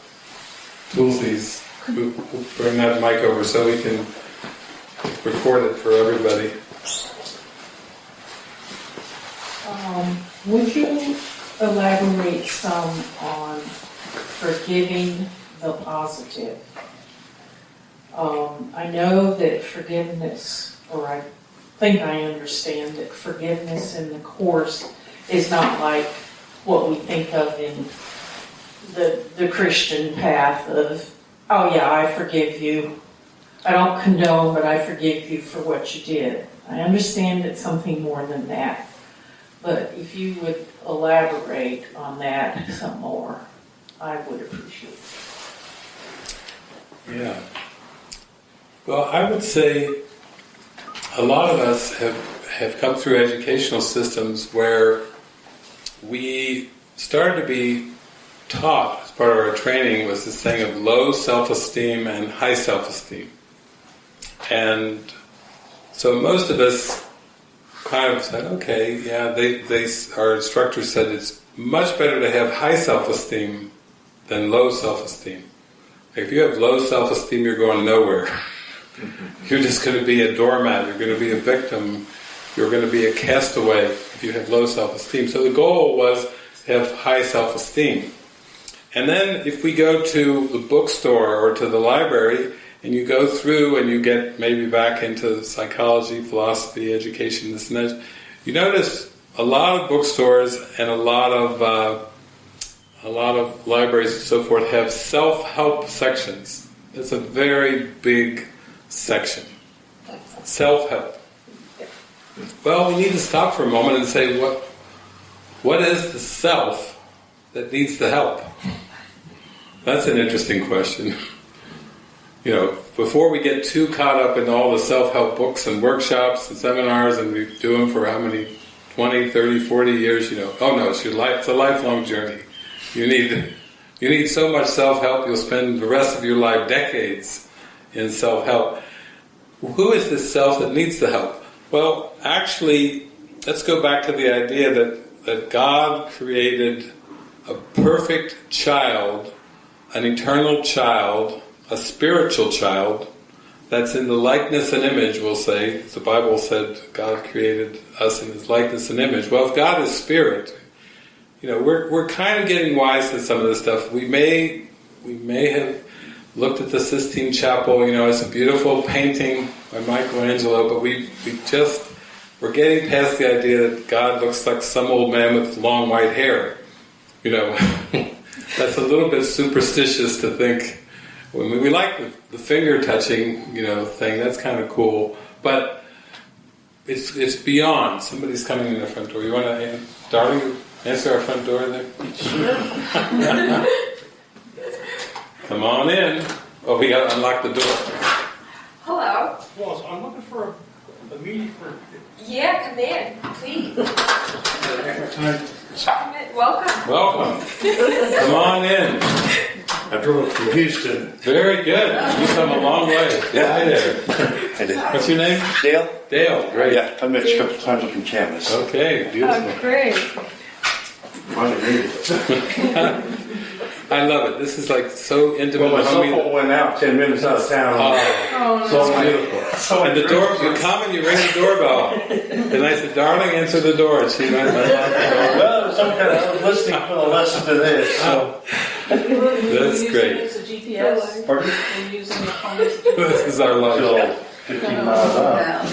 Tulsi's. We'll bring that mic over so we can record it for everybody. Um, would you elaborate some on forgiving the positive? Um, I know that forgiveness, or I think I understand that forgiveness in the Course is not like what we think of in the, the Christian path of, oh yeah, I forgive you. I don't condone, but I forgive you for what you did. I understand it's something more than that. But if you would elaborate on that some more, I would appreciate it. Yeah. Well, I would say a lot of us have, have come through educational systems where we started to be taught as part of our training was this thing of low self-esteem and high self-esteem. And so most of us kind of said, okay, yeah, they, they, our instructor said it's much better to have high self-esteem than low self-esteem. If you have low self-esteem, you're going nowhere. You're just going to be a doormat, you're going to be a victim, you're going to be a castaway if you have low self-esteem. So the goal was to have high self-esteem. And then if we go to the bookstore or to the library, and you go through and you get maybe back into psychology, philosophy, education, this and that, you notice a lot of bookstores and a lot of uh, a lot of libraries and so forth have self-help sections. It's a very big section. Self-help. Well, we need to stop for a moment and say, what what is the self that needs the help? That's an interesting question. You know, before we get too caught up in all the self-help books and workshops and seminars and we do them for how many 20, 30, 40 years, you know, oh no, it's your life it's a lifelong journey. You need you need so much self-help you'll spend the rest of your life decades in self-help. Who is this self that needs the help? Well, actually, let's go back to the idea that, that God created a perfect child, an eternal child, a spiritual child, that's in the likeness and image, we'll say. The Bible said God created us in His likeness and image. Well, if God is spirit, you know, we're, we're kind of getting wise to some of this stuff. We may we may have looked at the Sistine Chapel, you know, it's a beautiful painting by Michelangelo, but we, we just, we're getting past the idea that God looks like some old man with long white hair. You know, that's a little bit superstitious to think. I mean, we like the, the finger touching, you know, thing, that's kind of cool, but it's it's beyond. Somebody's coming in the front door. You want to, darling, answer our front door there? Sure. Come on in. Oh, we got to unlock the door. Hello. Well, so I'm looking for a, a meeting for. Yeah, come in, please. Come in. Welcome. Welcome. Come on in. I drove from Houston. Very good. You've come a long way. Yeah. Hi there. I did. What's your name? Dale? Dale. Great. Yeah, I met you a couple times up in Camas. Okay. Beautiful. Oh, great. Finally made it. I love it. This is like so intimate. Well, my and cell phone went out ten minutes out of town. Oh, Oh, So it's beautiful. so And the door, you come and you ring the doorbell. And I said, darling, answer the door. And she went, unlocked. Well, some kind of, listening for the lesson to this, so. Oh. That's great. Use a GPS. Pardon? We're using your phone as a This is our life. So, Fifteen miles out.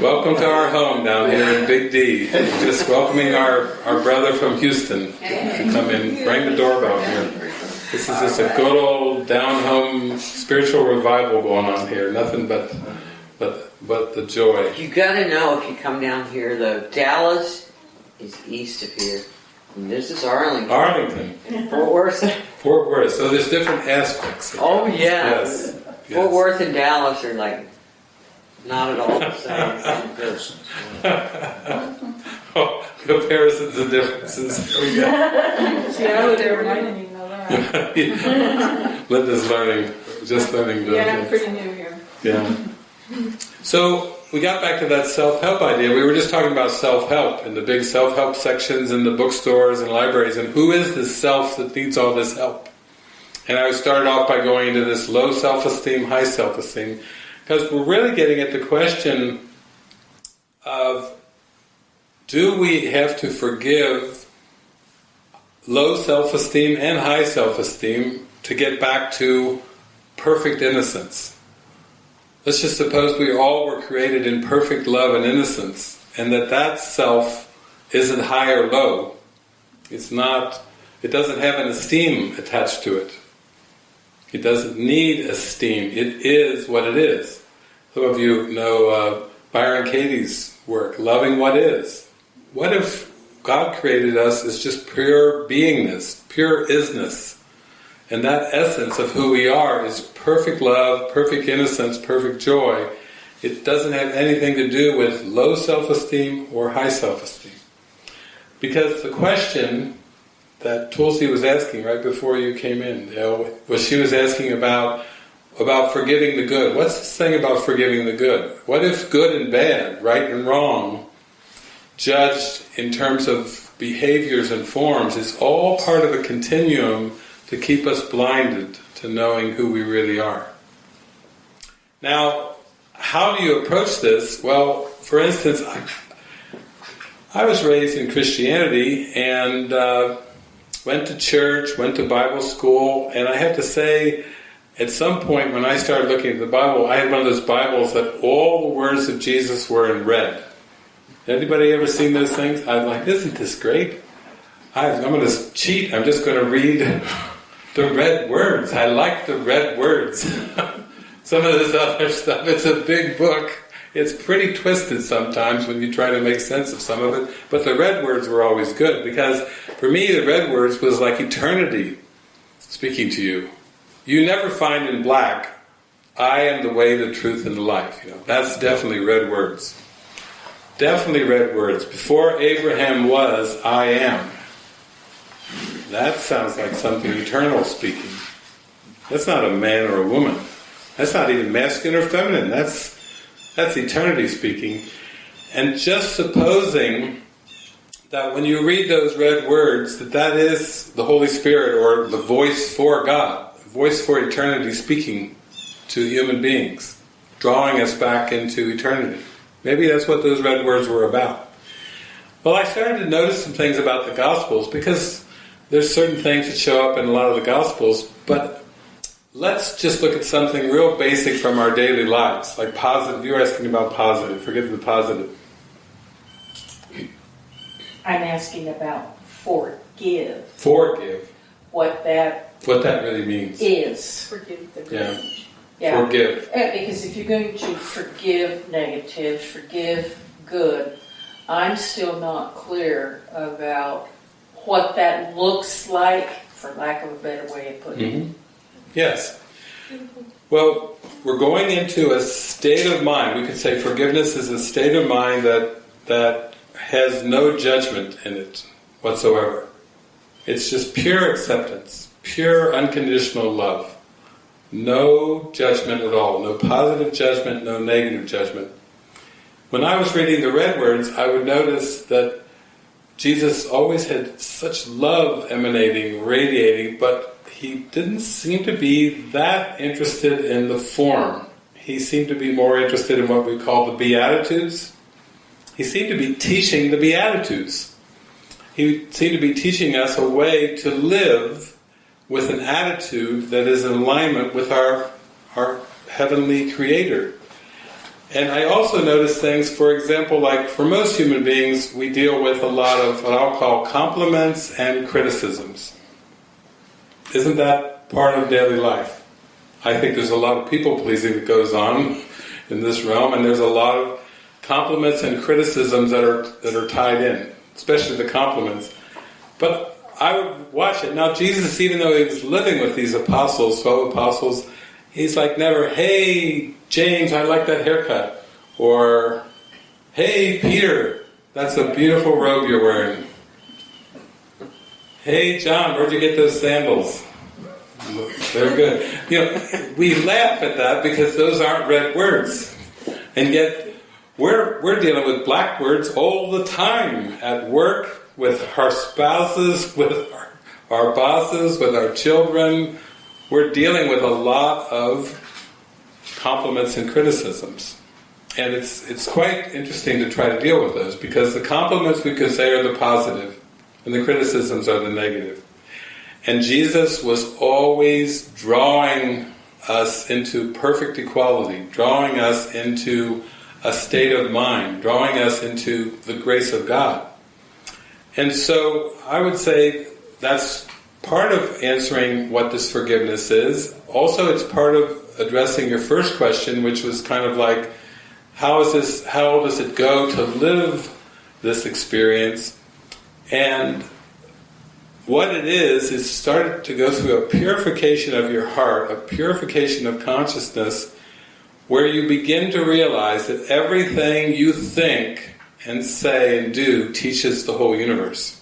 Welcome to our home down here in Big D. Just welcoming our, our brother from Houston to come in, ring the doorbell here. This is just a good old down home spiritual revival going on here. Nothing but but but the joy. You gotta know if you come down here though, Dallas is east of here. And this is Arlington. Arlington, Fort Worth. Fort Worth. So there's different aspects. Oh yeah. Yes. Fort. Worth and Dallas are like not at all the same. Oh, comparisons and differences. Here we go. See, I would have reminded you know that. Linda's learning, just learning. the- Yeah, I'm pretty new here. Yeah. So we got back to that self-help idea. We were just talking about self-help and the big self-help sections in the bookstores and libraries, and who is this self that needs all this help? And I started off by going into this low self-esteem, high self-esteem, because we're really getting at the question of do we have to forgive low self-esteem and high self-esteem to get back to perfect innocence? Let's just suppose we all were created in perfect love and innocence, and that that self isn't high or low. It's not, it doesn't have an esteem attached to it. It doesn't need esteem. It is what it is. Some of you know uh, Byron Katie's work, Loving What Is. What if God created us as just pure beingness, pure isness? And that essence of who we are is perfect love, perfect innocence, perfect joy. It doesn't have anything to do with low self-esteem or high self-esteem. Because the question that Tulsi was asking right before you came in, you know, was she was asking about about forgiving the good. What's this thing about forgiving the good? What if good and bad, right and wrong, judged in terms of behaviors and forms, is all part of a continuum to keep us blinded to knowing who we really are. Now, how do you approach this? Well, for instance, I, I was raised in Christianity and uh, went to church, went to Bible school, and I have to say, at some point when I started looking at the Bible, I had one of those Bibles that all the words of Jesus were in red. Anybody ever seen those things? I'm like, isn't this great? I, I'm going to cheat. I'm just going to read the red words. I like the red words. Some of this other stuff, it's a big book. It's pretty twisted sometimes when you try to make sense of some of it. But the red words were always good because for me, the red words was like eternity speaking to you. You never find in black, I am the way, the truth, and the life. You know, that's definitely red words. Definitely red words. Before Abraham was, I am. That sounds like something eternal speaking. That's not a man or a woman. That's not even masculine or feminine. That's that's eternity speaking. And just supposing that when you read those red words, that that is the Holy Spirit or the voice for God, the voice for eternity speaking to human beings, drawing us back into eternity. Maybe that's what those red words were about. Well, I started to notice some things about the Gospels because there's certain things that show up in a lot of the Gospels, but let's just look at something real basic from our daily lives, like positive. You're asking about positive. Forget the positive. I'm asking about forgive, Forgive. what that What that really means. is. Forgive the Yeah. Yeah. Forgive. Because if you're going to forgive negative, forgive good, I'm still not clear about what that looks like, for lack of a better way of putting it. Mhm. Yes. Well, we're going into a state of mind. We could say forgiveness is a state of mind that that has no judgment in it whatsoever. It's just pure acceptance, pure unconditional love. No judgment at all. No positive judgment, no negative judgment. When I was reading the red words, I would notice that Jesus always had such love emanating, radiating, but he didn't seem to be that interested in the form. He seemed to be more interested in what we call the Beatitudes. He seemed to be teaching the Beatitudes. He seemed to be teaching us a way to live with an attitude that is in alignment with our, our heavenly creator. And I also notice things, for example, like for most human beings, we deal with a lot of what I'll call compliments and criticisms. Isn't that part of daily life? I think there's a lot of people pleasing that goes on in this realm, and there's a lot of compliments and criticisms that are that are tied in, especially the compliments. But I would watch it. Now Jesus, even though he was living with these apostles, twelve apostles, he's like never, hey James, I like that haircut. Or hey Peter, that's a beautiful robe you're wearing. Hey John, where'd you get those sandals? They're good. You know, we laugh at that because those aren't red words. And yet we're we're dealing with black words all the time at work, with our spouses, with our, our bosses, with our children. We're dealing with a lot of compliments and criticisms. And it's it's quite interesting to try to deal with those because the compliments we could say are the positive and the criticisms are the negative. And Jesus was always drawing us into perfect equality, drawing us into a state of mind, drawing us into the grace of God. And so I would say that's part of answering what this forgiveness is. Also, it's part of addressing your first question, which was kind of like, how is this? How does it go to live this experience? And what it is is start to go through a purification of your heart, a purification of consciousness, where you begin to realize that everything you think and say and do teaches the whole universe.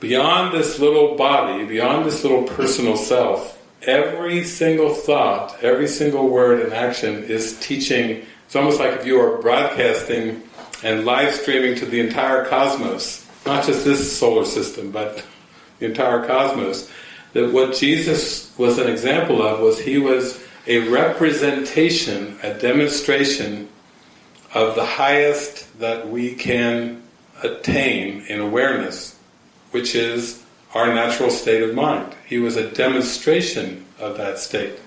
Beyond this little body, beyond this little personal self, every single thought, every single word and action is teaching. It's almost like if you are broadcasting and live streaming to the entire cosmos, not just this solar system, but the entire cosmos. That what Jesus was an example of was he was a representation, a demonstration of the highest that we can attain in awareness, which is our natural state of mind. He was a demonstration of that state.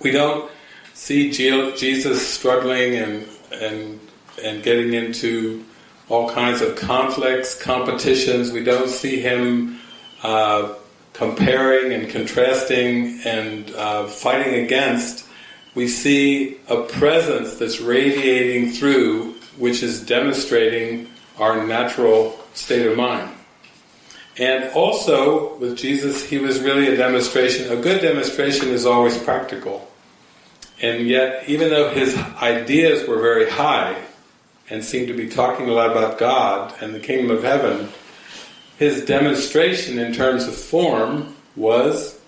We don't see Jesus struggling and and and getting into all kinds of conflicts, competitions. We don't see him uh, comparing and contrasting and uh, fighting against. We see a presence that's radiating through, which is demonstrating our natural state of mind. And also, with Jesus, he was really a demonstration. A good demonstration is always practical. And yet, even though his ideas were very high, and seemed to be talking a lot about God and the kingdom of heaven, his demonstration in terms of form was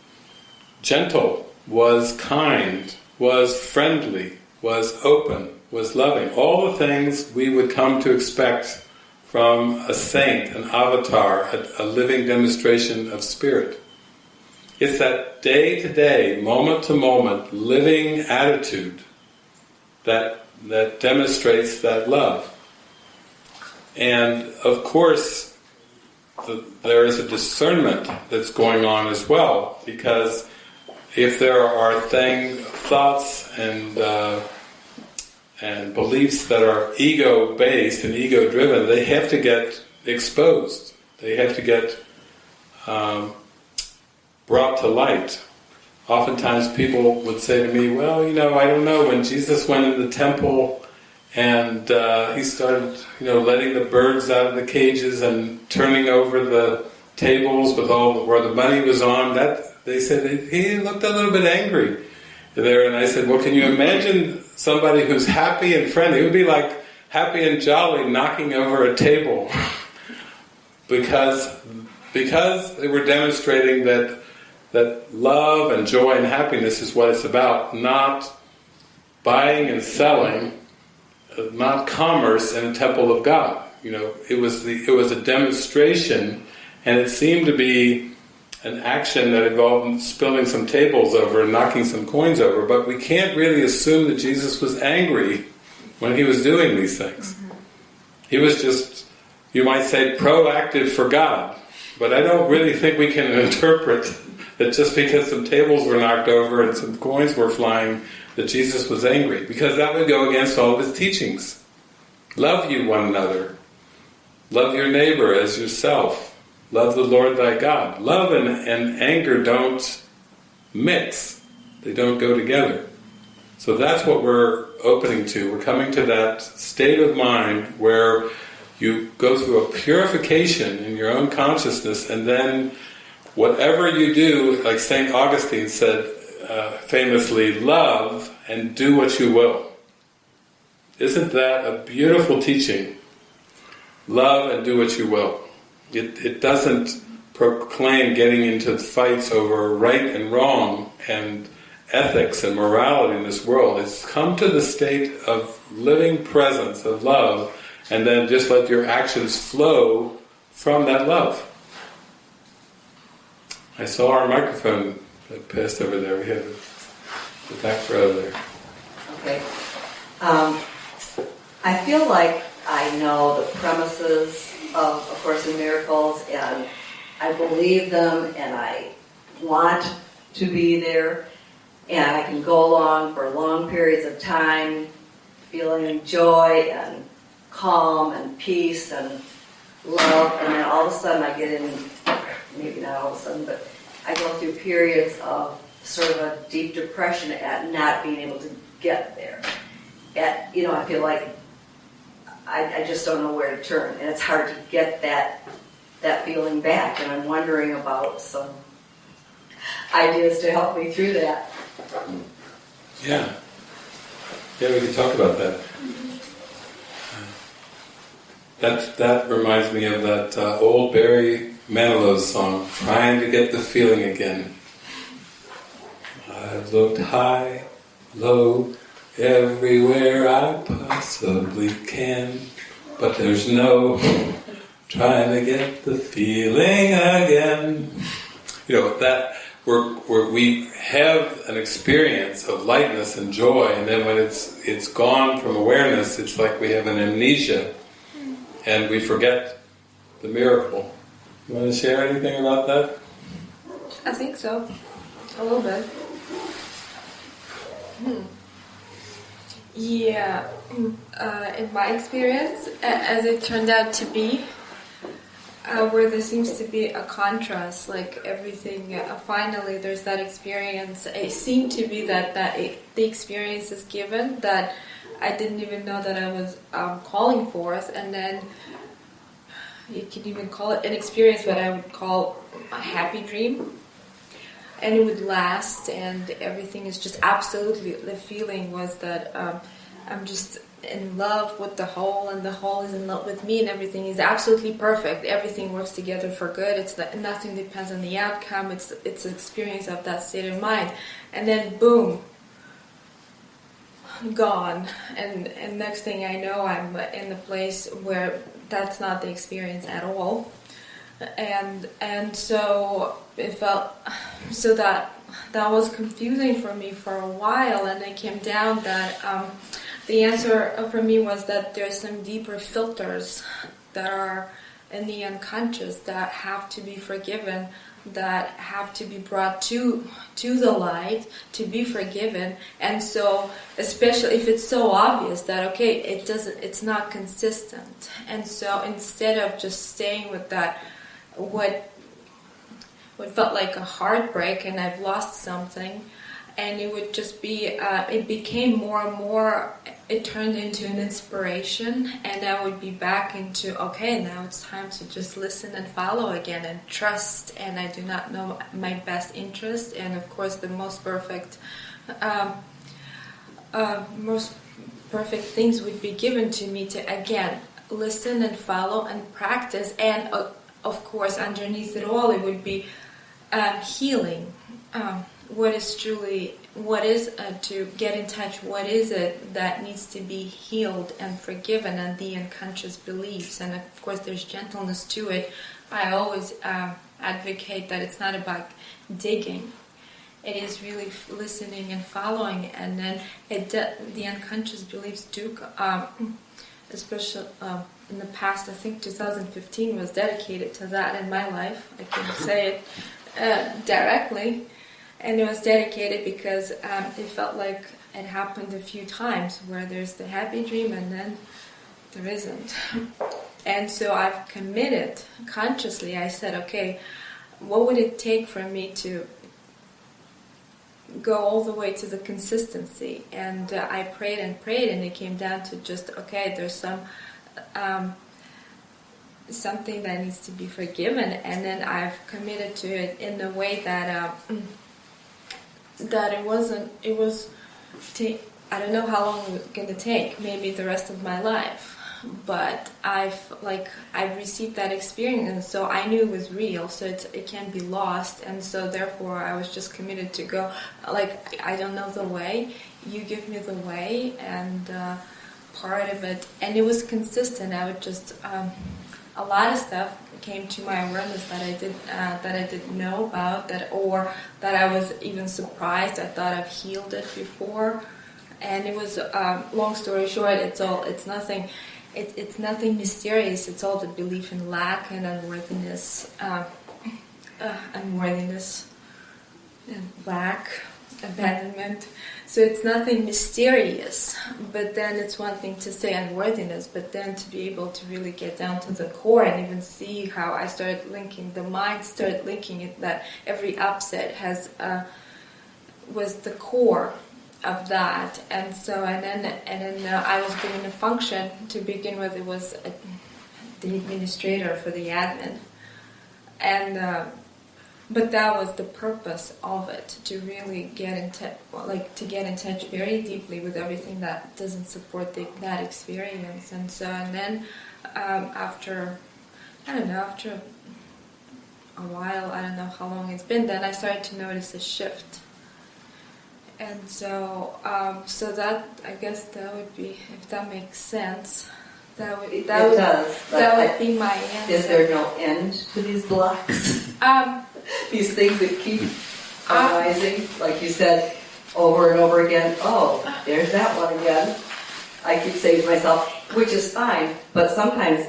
gentle, was kind, was friendly, was open, was loving. All the things we would come to expect from a saint, an avatar, a, a living demonstration of spirit. It's that day to day, moment to moment, living attitude that that demonstrates that love. And of course, the, there is a discernment that's going on as well, because if there are thing, thoughts and uh, and beliefs that are ego-based and ego-driven, they have to get exposed. They have to get um, brought to light oftentimes people would say to me, well, you know, I don't know, when Jesus went in the temple and uh, he started, you know, letting the birds out of the cages and turning over the tables with all where the money was on, that they said he looked a little bit angry there. And I said, well, can you imagine somebody who's happy and friendly? It would be like happy and jolly knocking over a table because because they were demonstrating that that love and joy and happiness is what it's about, not buying and selling, not commerce in a temple of God. You know, it was the it was a demonstration, and it seemed to be an action that involved spilling some tables over and knocking some coins over. But we can't really assume that Jesus was angry when he was doing these things. Mm-hmm. He was just, you might say, proactive for God. But I don't really think we can interpret that just because some tables were knocked over and some coins were flying, that Jesus was angry, because that would go against all of his teachings. Love you one another. Love your neighbor as yourself. Love the Lord thy God. Love and, and anger don't mix. They don't go together. So that's what we're opening to. We're coming to that state of mind where you go through a purification in your own consciousness and then whatever you do, like St. Augustine said uh, famously, love and do what you will. Isn't that a beautiful teaching? Love and do what you will. It, it doesn't proclaim getting into fights over right and wrong and ethics and morality in this world. It's come to the state of living presence, of love, and then just let your actions flow from that love. I saw our microphone that passed over there. We have the back row there. Okay. Um, I feel like I know the premises of A Course in Miracles, and I believe them, and I want to be there, and I can go along for long periods of time, feeling joy and calm and peace and love, and then all of a sudden I get in, maybe not all of a sudden, but I go through periods of sort of a deep depression at not being able to get there. At, you know, I feel like I, I just don't know where to turn, and it's hard to get that that feeling back. And I'm wondering about some ideas to help me through that. Yeah. Yeah, we can talk about that. That that reminds me of that uh, old Barry Manilow song, "Trying to Get the Feeling Again." I've looked high, low, everywhere I possibly can, but there's no trying to get the feeling again. You know that we're, we're, we have an experience of lightness and joy, and then when it's it's gone from awareness, it's like we have an amnesia, and we forget the miracle. You want to share anything about that? I think so. A little bit. Hmm. Yeah, uh, in my experience, as it turned out to be, uh, where there seems to be a contrast, like everything. Uh, finally, there's that experience. It seemed to be that that it, the experience is given that I didn't even know that I was um, calling forth, and then you can even call it an experience, what I would call a happy dream. And it would last and everything is just absolutely the feeling was that um, i'm just in love with the whole and the whole is in love with me and everything is absolutely perfect. Everything works together for good. It's not, nothing depends on the outcome. It's it's an experience of that state of mind. And then boom gone. And and next thing i know i'm in the place where that's not the experience at all. And and so it felt so that that was confusing for me for a while and it came down that um, the answer for me was that there's some deeper filters that are in the unconscious that have to be forgiven that have to be brought to to the light to be forgiven. And so especially if it's so obvious that okay it doesn't it's not consistent. And so instead of just staying with that what what felt like a heartbreak and I've lost something and it would just be uh, it became more and more it turned into an inspiration and I would be back into okay now it's time to just listen and follow again and trust and I do not know my best interest and of course the most perfect um, uh, most perfect things would be given to me to again listen and follow and practice and uh, of course, underneath it all, it would be um, healing. Um, what is truly, what is uh, to get in touch? What is it that needs to be healed and forgiven, and the unconscious beliefs? And of course, there's gentleness to it. I always uh, advocate that it's not about digging. It is really listening and following, and then it the unconscious beliefs do, um, especially. Um, in the past, I think 2015 was dedicated to that in my life. I can say it. uh, directly, and it was dedicated because um, it felt like it happened a few times where there's the happy dream and then there isn't. And so I've committed consciously. I said, okay, what would it take for me to go all the way to the consistency? And uh, I prayed and prayed, and it came down to just okay. There's some um, something that needs to be forgiven, and then I've committed to it in a way that uh, that it wasn't. It was. Ta- I don't know how long it's to take. Maybe the rest of my life but I've like I've received that experience, so I knew it was real. So it's, it can't be lost, and so therefore I was just committed to go. Like I don't know the way, you give me the way, and uh, part of it, and it was consistent. I would just um, a lot of stuff came to my awareness that I did uh, that I didn't know about that, or that I was even surprised. I thought I've healed it before. And it was um, long story short. It's all. It's nothing it, it's nothing mysterious. It's all the belief in lack and unworthiness, uh, uh, unworthiness, and lack, abandonment. So it's nothing mysterious. But then it's one thing to say unworthiness, but then to be able to really get down to the core and even see how I started linking the mind, started linking it that every upset has uh, was the core of that and so and then and then uh, I was given a function to begin with it was a, the administrator for the admin and uh, but that was the purpose of it to really get in touch like to get in touch very deeply with everything that doesn't support the, that experience and so and then um, after I don't know after a while I don't know how long it's been then I started to notice a shift and so um, so that I guess that would be if that makes sense. That would that it would does, that I- would be my answer. is there no end to these blocks? Um, these things that keep arising, like you said, over and over again. Oh, there's that one again. I keep saying to myself, which is fine, but sometimes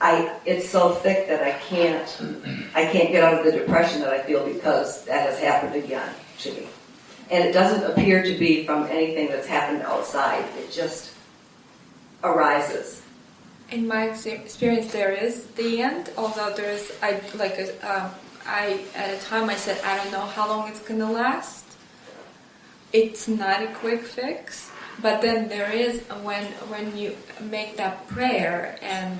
I it's so thick that I can't I can't get out of the depression that I feel because that has happened again to me. And it doesn't appear to be from anything that's happened outside. It just arises. in my experience, there is the end. Although there is, I like a, um, I at a time I said I don't know how long it's gonna last. It's not a quick fix, but then there is when when you make that prayer and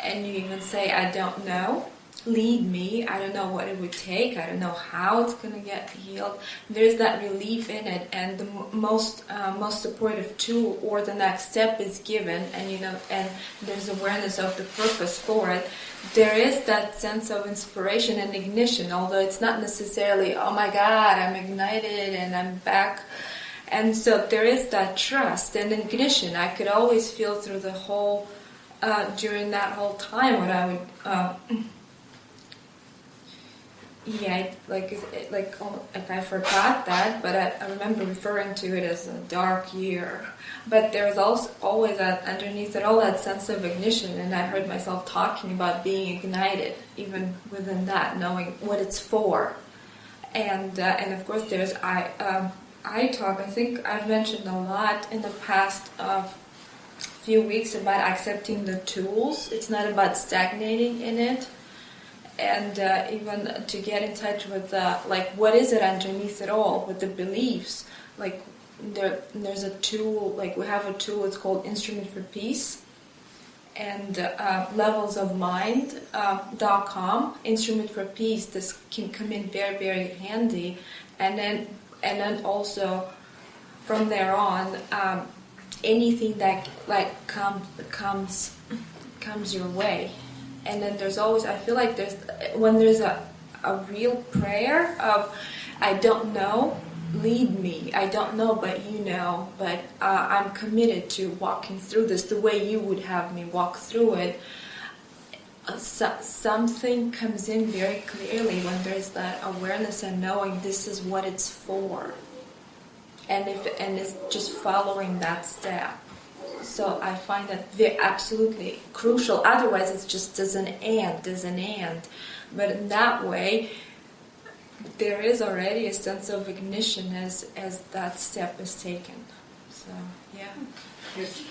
and you even say I don't know, lead me. I don't know what it would take. I don't know how it's gonna get healed. There's that relief in it, and the most uh, most supportive tool or the next step is given, and you know, and there's awareness of the purpose for it. There is that sense of inspiration and ignition, although it's not necessarily, oh my God, I'm ignited and I'm back. And so there is that trust and ignition. I could always feel through the whole, uh, during that whole time, what I would. Uh, yeah, like it, like like I forgot that, but I, I remember referring to it as a dark year. But there's also always that underneath it all that sense of ignition, and I heard myself talking about being ignited, even within that, knowing what it's for. And uh, and of course there's I um, I talk. I think I've mentioned a lot in the past uh, few weeks about accepting the tools. It's not about stagnating in it and uh, even to get in touch with uh, like what is it underneath it all with the beliefs? Like there there's a tool like we have a tool it's called instrument for peace. And uh, levels of mind uh, instrument for peace this can come in very very handy. And then and then also from there on um, anything that like comes comes comes your way and then there's always i feel like there's when there's a, a real prayer of i don't know lead me i don't know but you know but uh, i'm committed to walking through this the way you would have me walk through it uh, so, something comes in very clearly when there's that awareness and knowing this is what it's for. And if and it's just following that step so I find that they're absolutely crucial. Otherwise, it just doesn't end, as an end. But in that way, there is already a sense of ignition as as that step is taken. So yeah. Here's-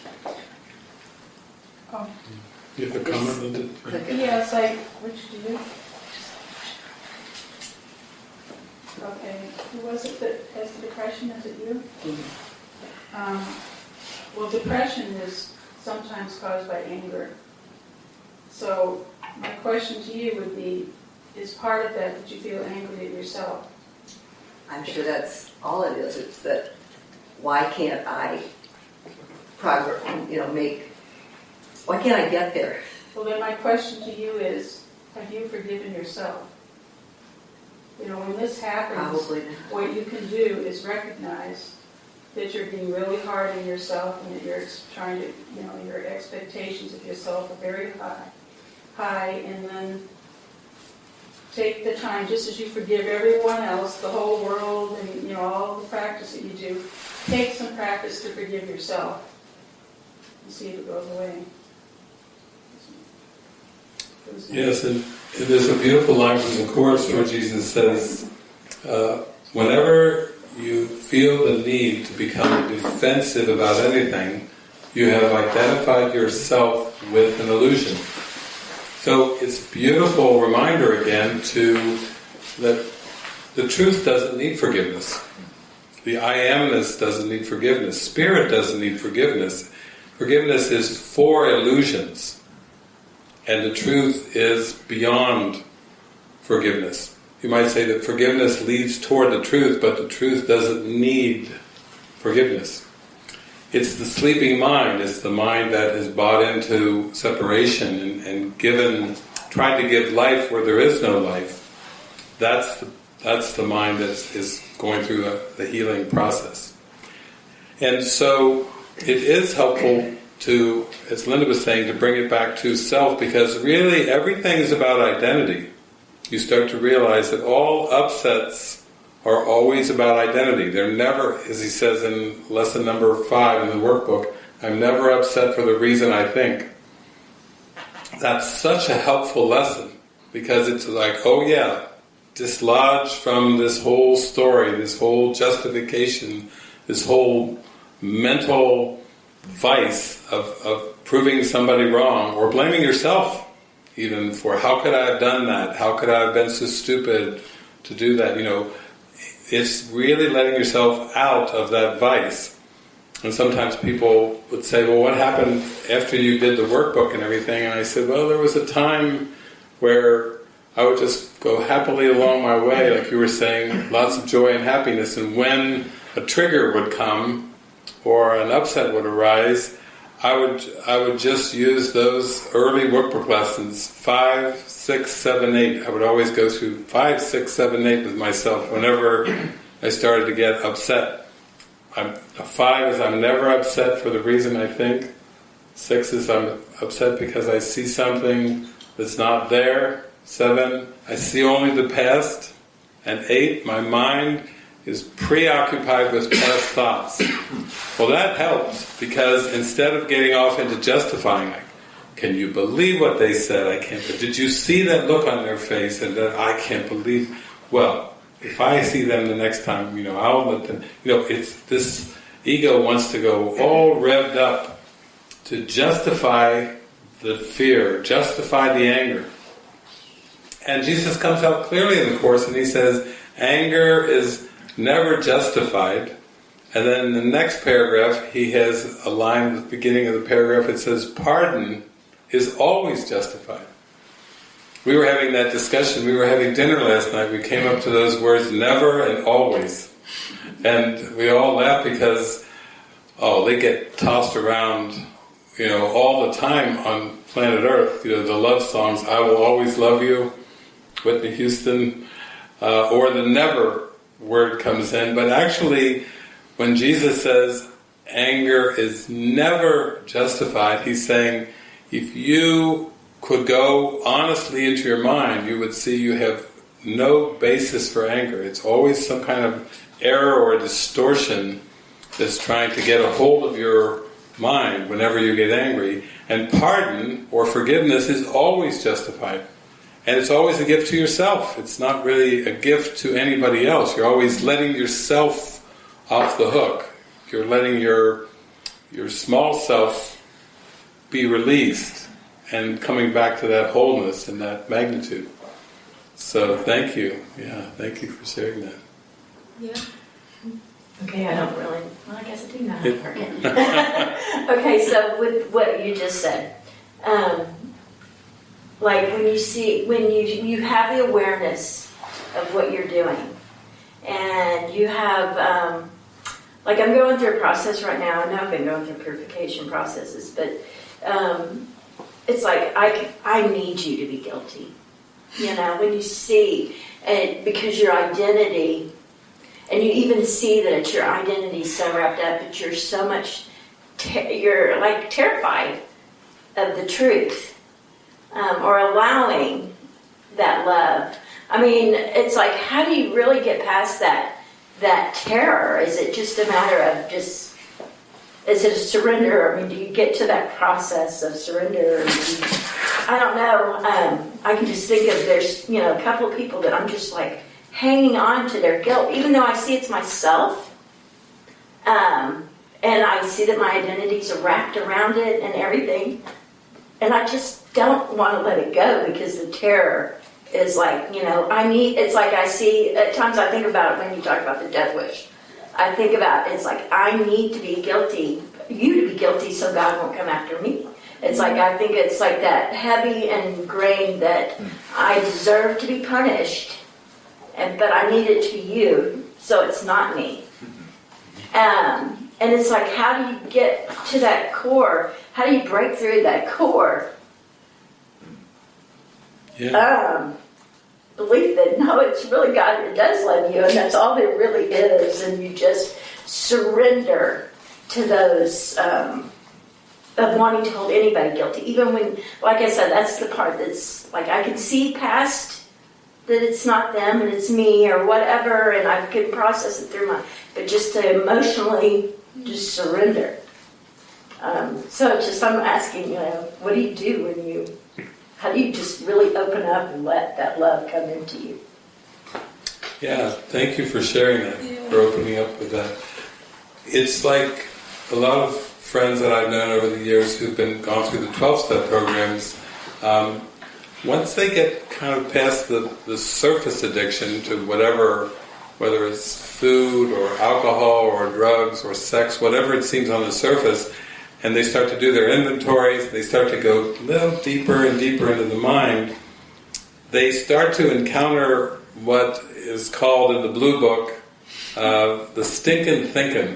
You have a comment, Linda? Yes, I, which do you? Okay, who was it that has the depression, is it you? Um, Well, depression is sometimes caused by anger. So my question to you would be, is part of that that you feel angry at yourself? I'm sure that's all it is. It's that, why can't I progress, you know, make, why can't I get there? Well, then my question to you is, have you forgiven yourself? You know, when this happens, Probably what you can do is recognize that you're being really hard on yourself and that you're trying to, you know, your expectations of yourself are very high, high, and then take the time, just as you forgive everyone else, the whole world, and, you know, all the practice that you do, take some practice to forgive yourself and see if it goes away. Yes, and, and there's a beautiful line from the Course where Jesus says, uh, whenever you feel the need to become defensive about anything, you have identified yourself with an illusion. So it's beautiful reminder again to that the truth doesn't need forgiveness. The I amness doesn't need forgiveness. Spirit doesn't need forgiveness. Forgiveness is for illusions. And the truth is beyond forgiveness. You might say that forgiveness leads toward the truth, but the truth doesn't need forgiveness. It's the sleeping mind, it's the mind that has bought into separation and, and given, tried to give life where there is no life. That's the, that's the mind that is going through a, the healing process. And so it is helpful to, as Linda was saying, to bring it back to self because really everything is about identity. You start to realize that all upsets are always about identity. They're never, as he says in lesson number five in the workbook, I'm never upset for the reason I think. That's such a helpful lesson because it's like, oh yeah, dislodge from this whole story, this whole justification, this whole mental vice of, of proving somebody wrong or blaming yourself even for how could I have done that? How could I have been so stupid to do that? You know, it's really letting yourself out of that vice. And sometimes people would say, well, what happened after you did the workbook and everything? And I said, well, there was a time where I would just go happily along my way, like you were saying, lots of joy and happiness. And when a trigger would come or an upset would arise, I would I would just use those early workbook lessons, five, six, seven, eight. I would always go through five, six, seven, eight with myself whenever I started to get upset. I'm, a five is I'm never upset for the reason I think. Six is I'm upset because I see something that's not there. Seven, I see only the past. And eight, my mind is preoccupied with past thoughts. Well, that helps because instead of getting off into justifying, like, can you believe what they said? I can't. Did you see that look on their face and that I can't believe? Well, if I see them the next time, you know, I'll let them. You know, it's this ego wants to go all revved up to justify the fear, justify the anger. And Jesus comes out clearly in the course, and he says, anger is never justified. And then the next paragraph, he has a line at the beginning of the paragraph. It says, "Pardon is always justified." We were having that discussion. We were having dinner last night. We came up to those words, "never" and "always," and we all laughed because, oh, they get tossed around, you know, all the time on planet Earth. You know, the love songs, "I will always love you," Whitney Houston, uh, or the "never" word comes in, but actually when Jesus says anger is never justified, he's saying if you could go honestly into your mind, you would see you have no basis for anger. It's always some kind of error or distortion that's trying to get a hold of your mind whenever you get angry. And pardon or forgiveness is always justified. And it's always a gift to yourself. It's not really a gift to anybody else. You're always letting yourself off the hook. You're letting your your small self be released and coming back to that wholeness and that magnitude. So thank you. Yeah, thank you for sharing that. Yeah. Okay, I don't really, well, I guess I do know how to forget. okay, so with what you just said, um, like when you see, when you, you have the awareness of what you're doing, and you have, um, like I'm going through a process right now, I know I've been going through purification processes, but um, it's like I, I need you to be guilty. You know, when you see, and because your identity and you even see that it's your identity so wrapped up that you're so much you're like terrified of the truth um, or allowing that love. I mean it's like how do you really get past that that terror? Is it just a matter of just is it a surrender? I mean do you get to that process of surrender? I don't know. Um, i can just think of there's you know a couple of people that i'm just like hanging on to their guilt, even though I see it's myself. Um, and I see that my identities are wrapped around it and everything. And I just don't want to let it go because the terror is like, you know, I need, it's like I see, at times I think about it when you talk about the death wish. I think about it's like I need to be guilty, you to be guilty so God won't come after me. It's like I think it's like that heavy and ingrained that I deserve to be punished and but I need it to be you, so it's not me. Um, and it's like, how do you get to that core? How do you break through that core? Yeah. Um, believe that no, it's really God that does love you, and that's all there really is, and you just surrender to those um, of wanting to hold anybody guilty, even when, like I said, that's the part that's like I can see past that it's not them and it's me or whatever, and I can process it through my, but just to emotionally just surrender. Um, so just I'm asking, you know, what do you do when you, how do you just really open up and let that love come into you? Yeah, thank you for sharing that, Yeah. for opening up with that. It's like a lot of friends that I've known over the years who've been gone through the 12 step programs. Um, once they get kind of past the, the surface addiction to whatever, whether it's food or alcohol or drugs or sex, whatever it seems on the surface, and they start to do their inventories, they start to go a little deeper and deeper into the mind, they start to encounter what is called in the Blue Book uh, the stinking thinking.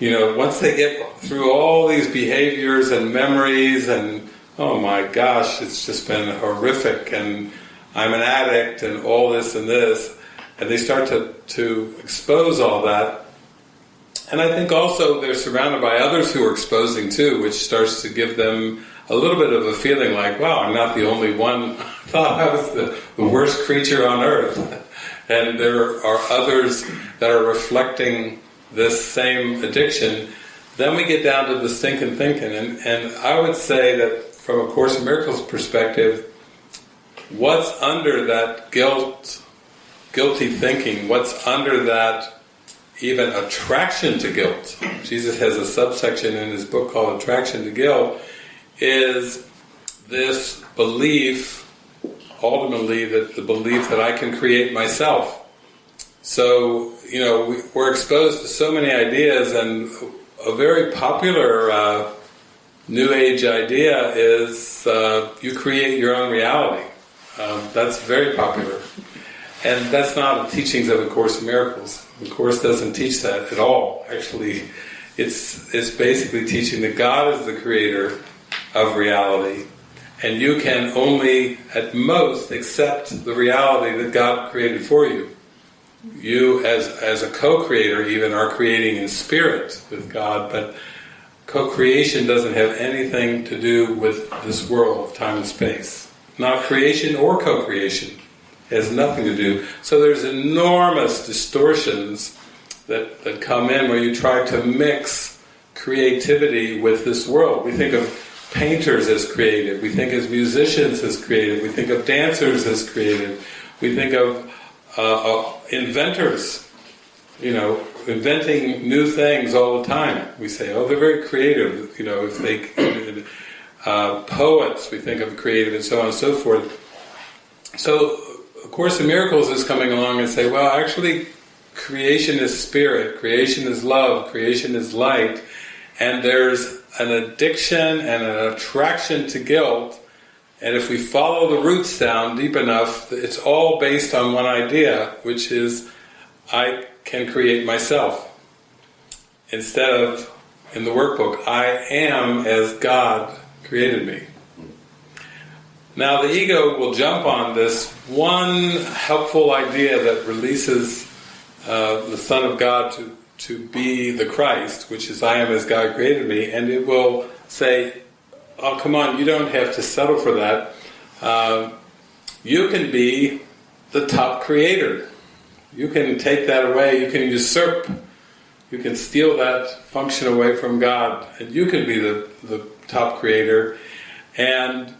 You know, once they get through all these behaviors and memories and oh my gosh, it's just been horrific and I'm an addict and all this and this, and they start to, to expose all that. And I think also they're surrounded by others who are exposing too, which starts to give them a little bit of a feeling like, wow, I'm not the only one. I thought I was the, the worst creature on earth. and there are others that are reflecting this same addiction. Then we get down to the stinking thinking. And, and I would say that from a Course in Miracles perspective, what's under that guilt, guilty thinking, what's under that even attraction to guilt, Jesus has a subsection in his book called Attraction to Guilt, is this belief, ultimately, that the belief that I can create myself. So, you know, we, we're exposed to so many ideas, and a very popular uh, New Age idea is uh, you create your own reality. Um, that's very popular. And that's not the teachings of A Course in Miracles. The Course doesn't teach that at all. Actually, it's, it's basically teaching that God is the creator of reality. And you can only, at most, accept the reality that God created for you. You, as, as a co-creator, even are creating in spirit with God, but co-creation doesn't have anything to do with this world of time and space. Not creation or co-creation. Has nothing to do. So there's enormous distortions that, that come in where you try to mix creativity with this world. We think of painters as creative, we think of musicians as creative, we think of dancers as creative, we think of uh, uh, inventors, you know, inventing new things all the time. We say, oh, they're very creative, you know, if they, uh, poets, we think of creative and so on and so forth. So, of Course in Miracles is coming along and say, well, actually, creation is spirit, creation is love, creation is light, and there's an addiction and an attraction to guilt, and if we follow the roots down deep enough, it's all based on one idea, which is I can create myself. Instead of, in the workbook, I am as God created me. Now the ego will jump on this one helpful idea that releases uh, the Son of God to, to be the Christ, which is I am as God created me, and it will say, oh come on, you don't have to settle for that. Uh, you can be the top creator. You can take that away, you can usurp, you can steal that function away from God, and you can be the, the top creator. And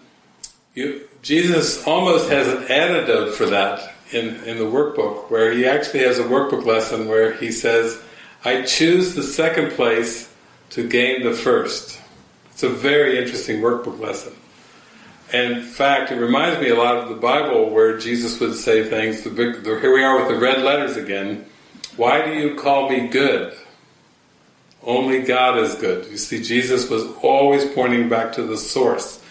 you, Jesus almost has an antidote for that in, in the workbook, where he actually has a workbook lesson where he says, I choose the second place to gain the first. It's a very interesting workbook lesson. And in fact, it reminds me a lot of the Bible where Jesus would say things, the big, the, here we are with the red letters again, why do you call me good? Only God is good. You see, Jesus was always pointing back to the source,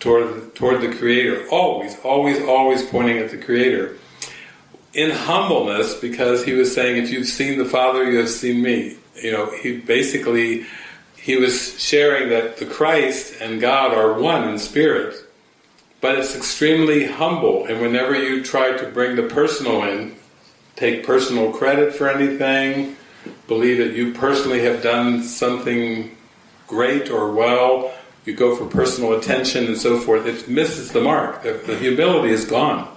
toward, toward the Creator. Always, always, always pointing at the Creator. In humbleness, because he was saying, if you've seen the Father, you have seen me. You know, he basically, he was sharing that the Christ and God are one in spirit, but it's extremely humble, and whenever you try to bring the personal in, take personal credit for anything, believe that you personally have done something great or well, you go for personal attention and so forth, it misses the mark. The, the humility is gone.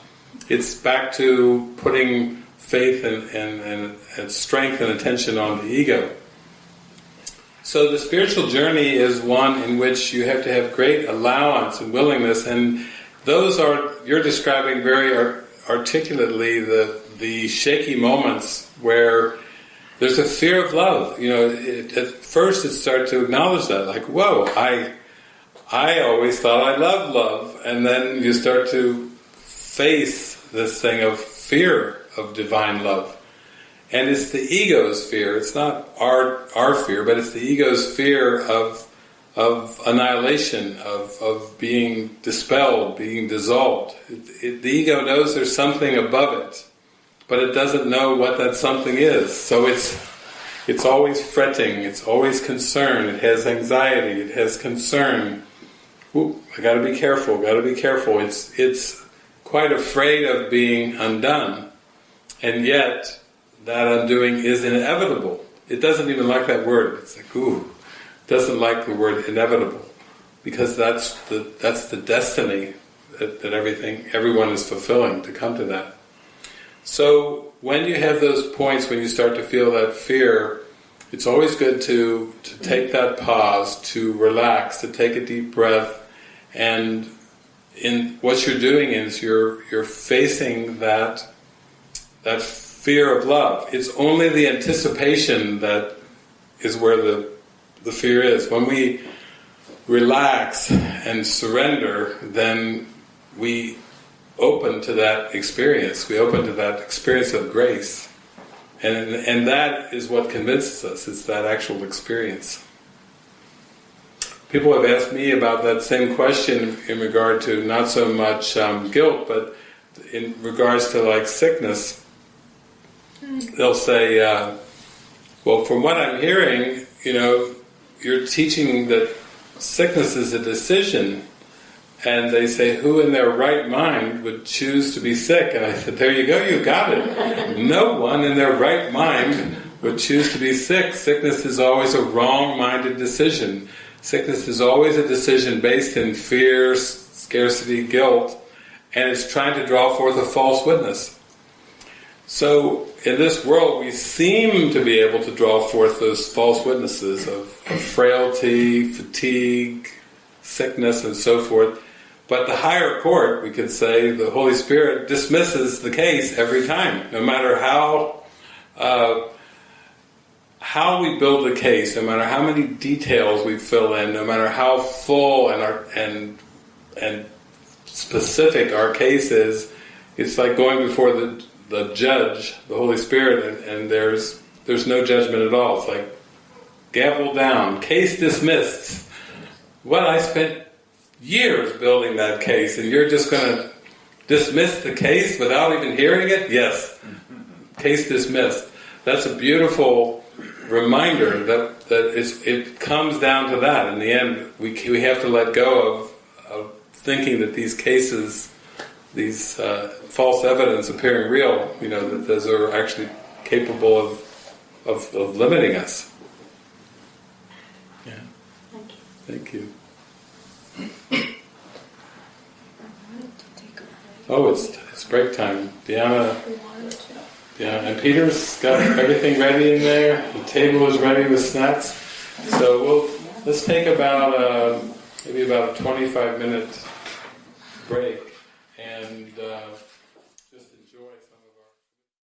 It's back to putting faith and, and, and, and strength and attention on the ego. So the spiritual journey is one in which you have to have great allowance and willingness, and those are you're describing very articulately the the shaky moments where there's a fear of love. You know, it, at first it starts to acknowledge that, like, whoa, I I always thought I loved love, and then you start to face this thing of fear of divine love. And it's the ego's fear, it's not our our fear, but it's the ego's fear of of annihilation, of, of being dispelled, being dissolved. It, it, the ego knows there's something above it, but it doesn't know what that something is. So it's it's always fretting, it's always concerned, it has anxiety, it has concern. Ooh, I got to be careful, got to be careful. It's it's quite afraid of being undone, and yet that undoing is inevitable. It doesn't even like that word. It's like ooh, doesn't like the word inevitable because that's the that's the destiny that, that everything everyone is fulfilling to come to that. So when you have those points when you start to feel that fear, it's always good to to take that pause, to relax, to take a deep breath, and in what you're doing is you're you're facing that that fear of love. It's only the anticipation that is where the the fear is. When we relax and surrender, then we open to that experience. We open to that experience of grace. And, and that is what convinces us, it's that actual experience. People have asked me about that same question in regard to not so much um, guilt, but in regards to like sickness. They'll say, uh, well, from what I'm hearing, you know, you're teaching that sickness is a decision, and they say, who in their right mind would choose to be sick? And I said, there you go, you got it. no one in their right mind would choose to be sick. Sickness is always a wrong-minded decision. Sickness is always a decision based in fear, scarcity, guilt, and it's trying to draw forth a false witness. So in this world we seem to be able to draw forth those false witnesses of, of frailty, fatigue, sickness and so forth. But the higher court, we could say, the Holy Spirit dismisses the case every time, no matter how uh, how we build a case, no matter how many details we fill in, no matter how full and our, and and specific our case is, it's like going before the the judge, the Holy Spirit, and, and there's there's no judgment at all. It's like gavel down, case dismissed. Well, I spent years building that case, and you're just going to dismiss the case without even hearing it? Yes, case dismissed. That's a beautiful reminder that that it's, it comes down to that. In the end, we we have to let go of, of thinking that these cases, these uh, false evidence appearing real, you know, that those are actually capable of of, of limiting us. Yeah. Thank you. Thank you. Oh, it's it's break time. Diana, yeah, and Peter's got everything ready in there. The table is ready with snacks. So we'll let's take about uh, maybe about a twenty-five minute break, and uh,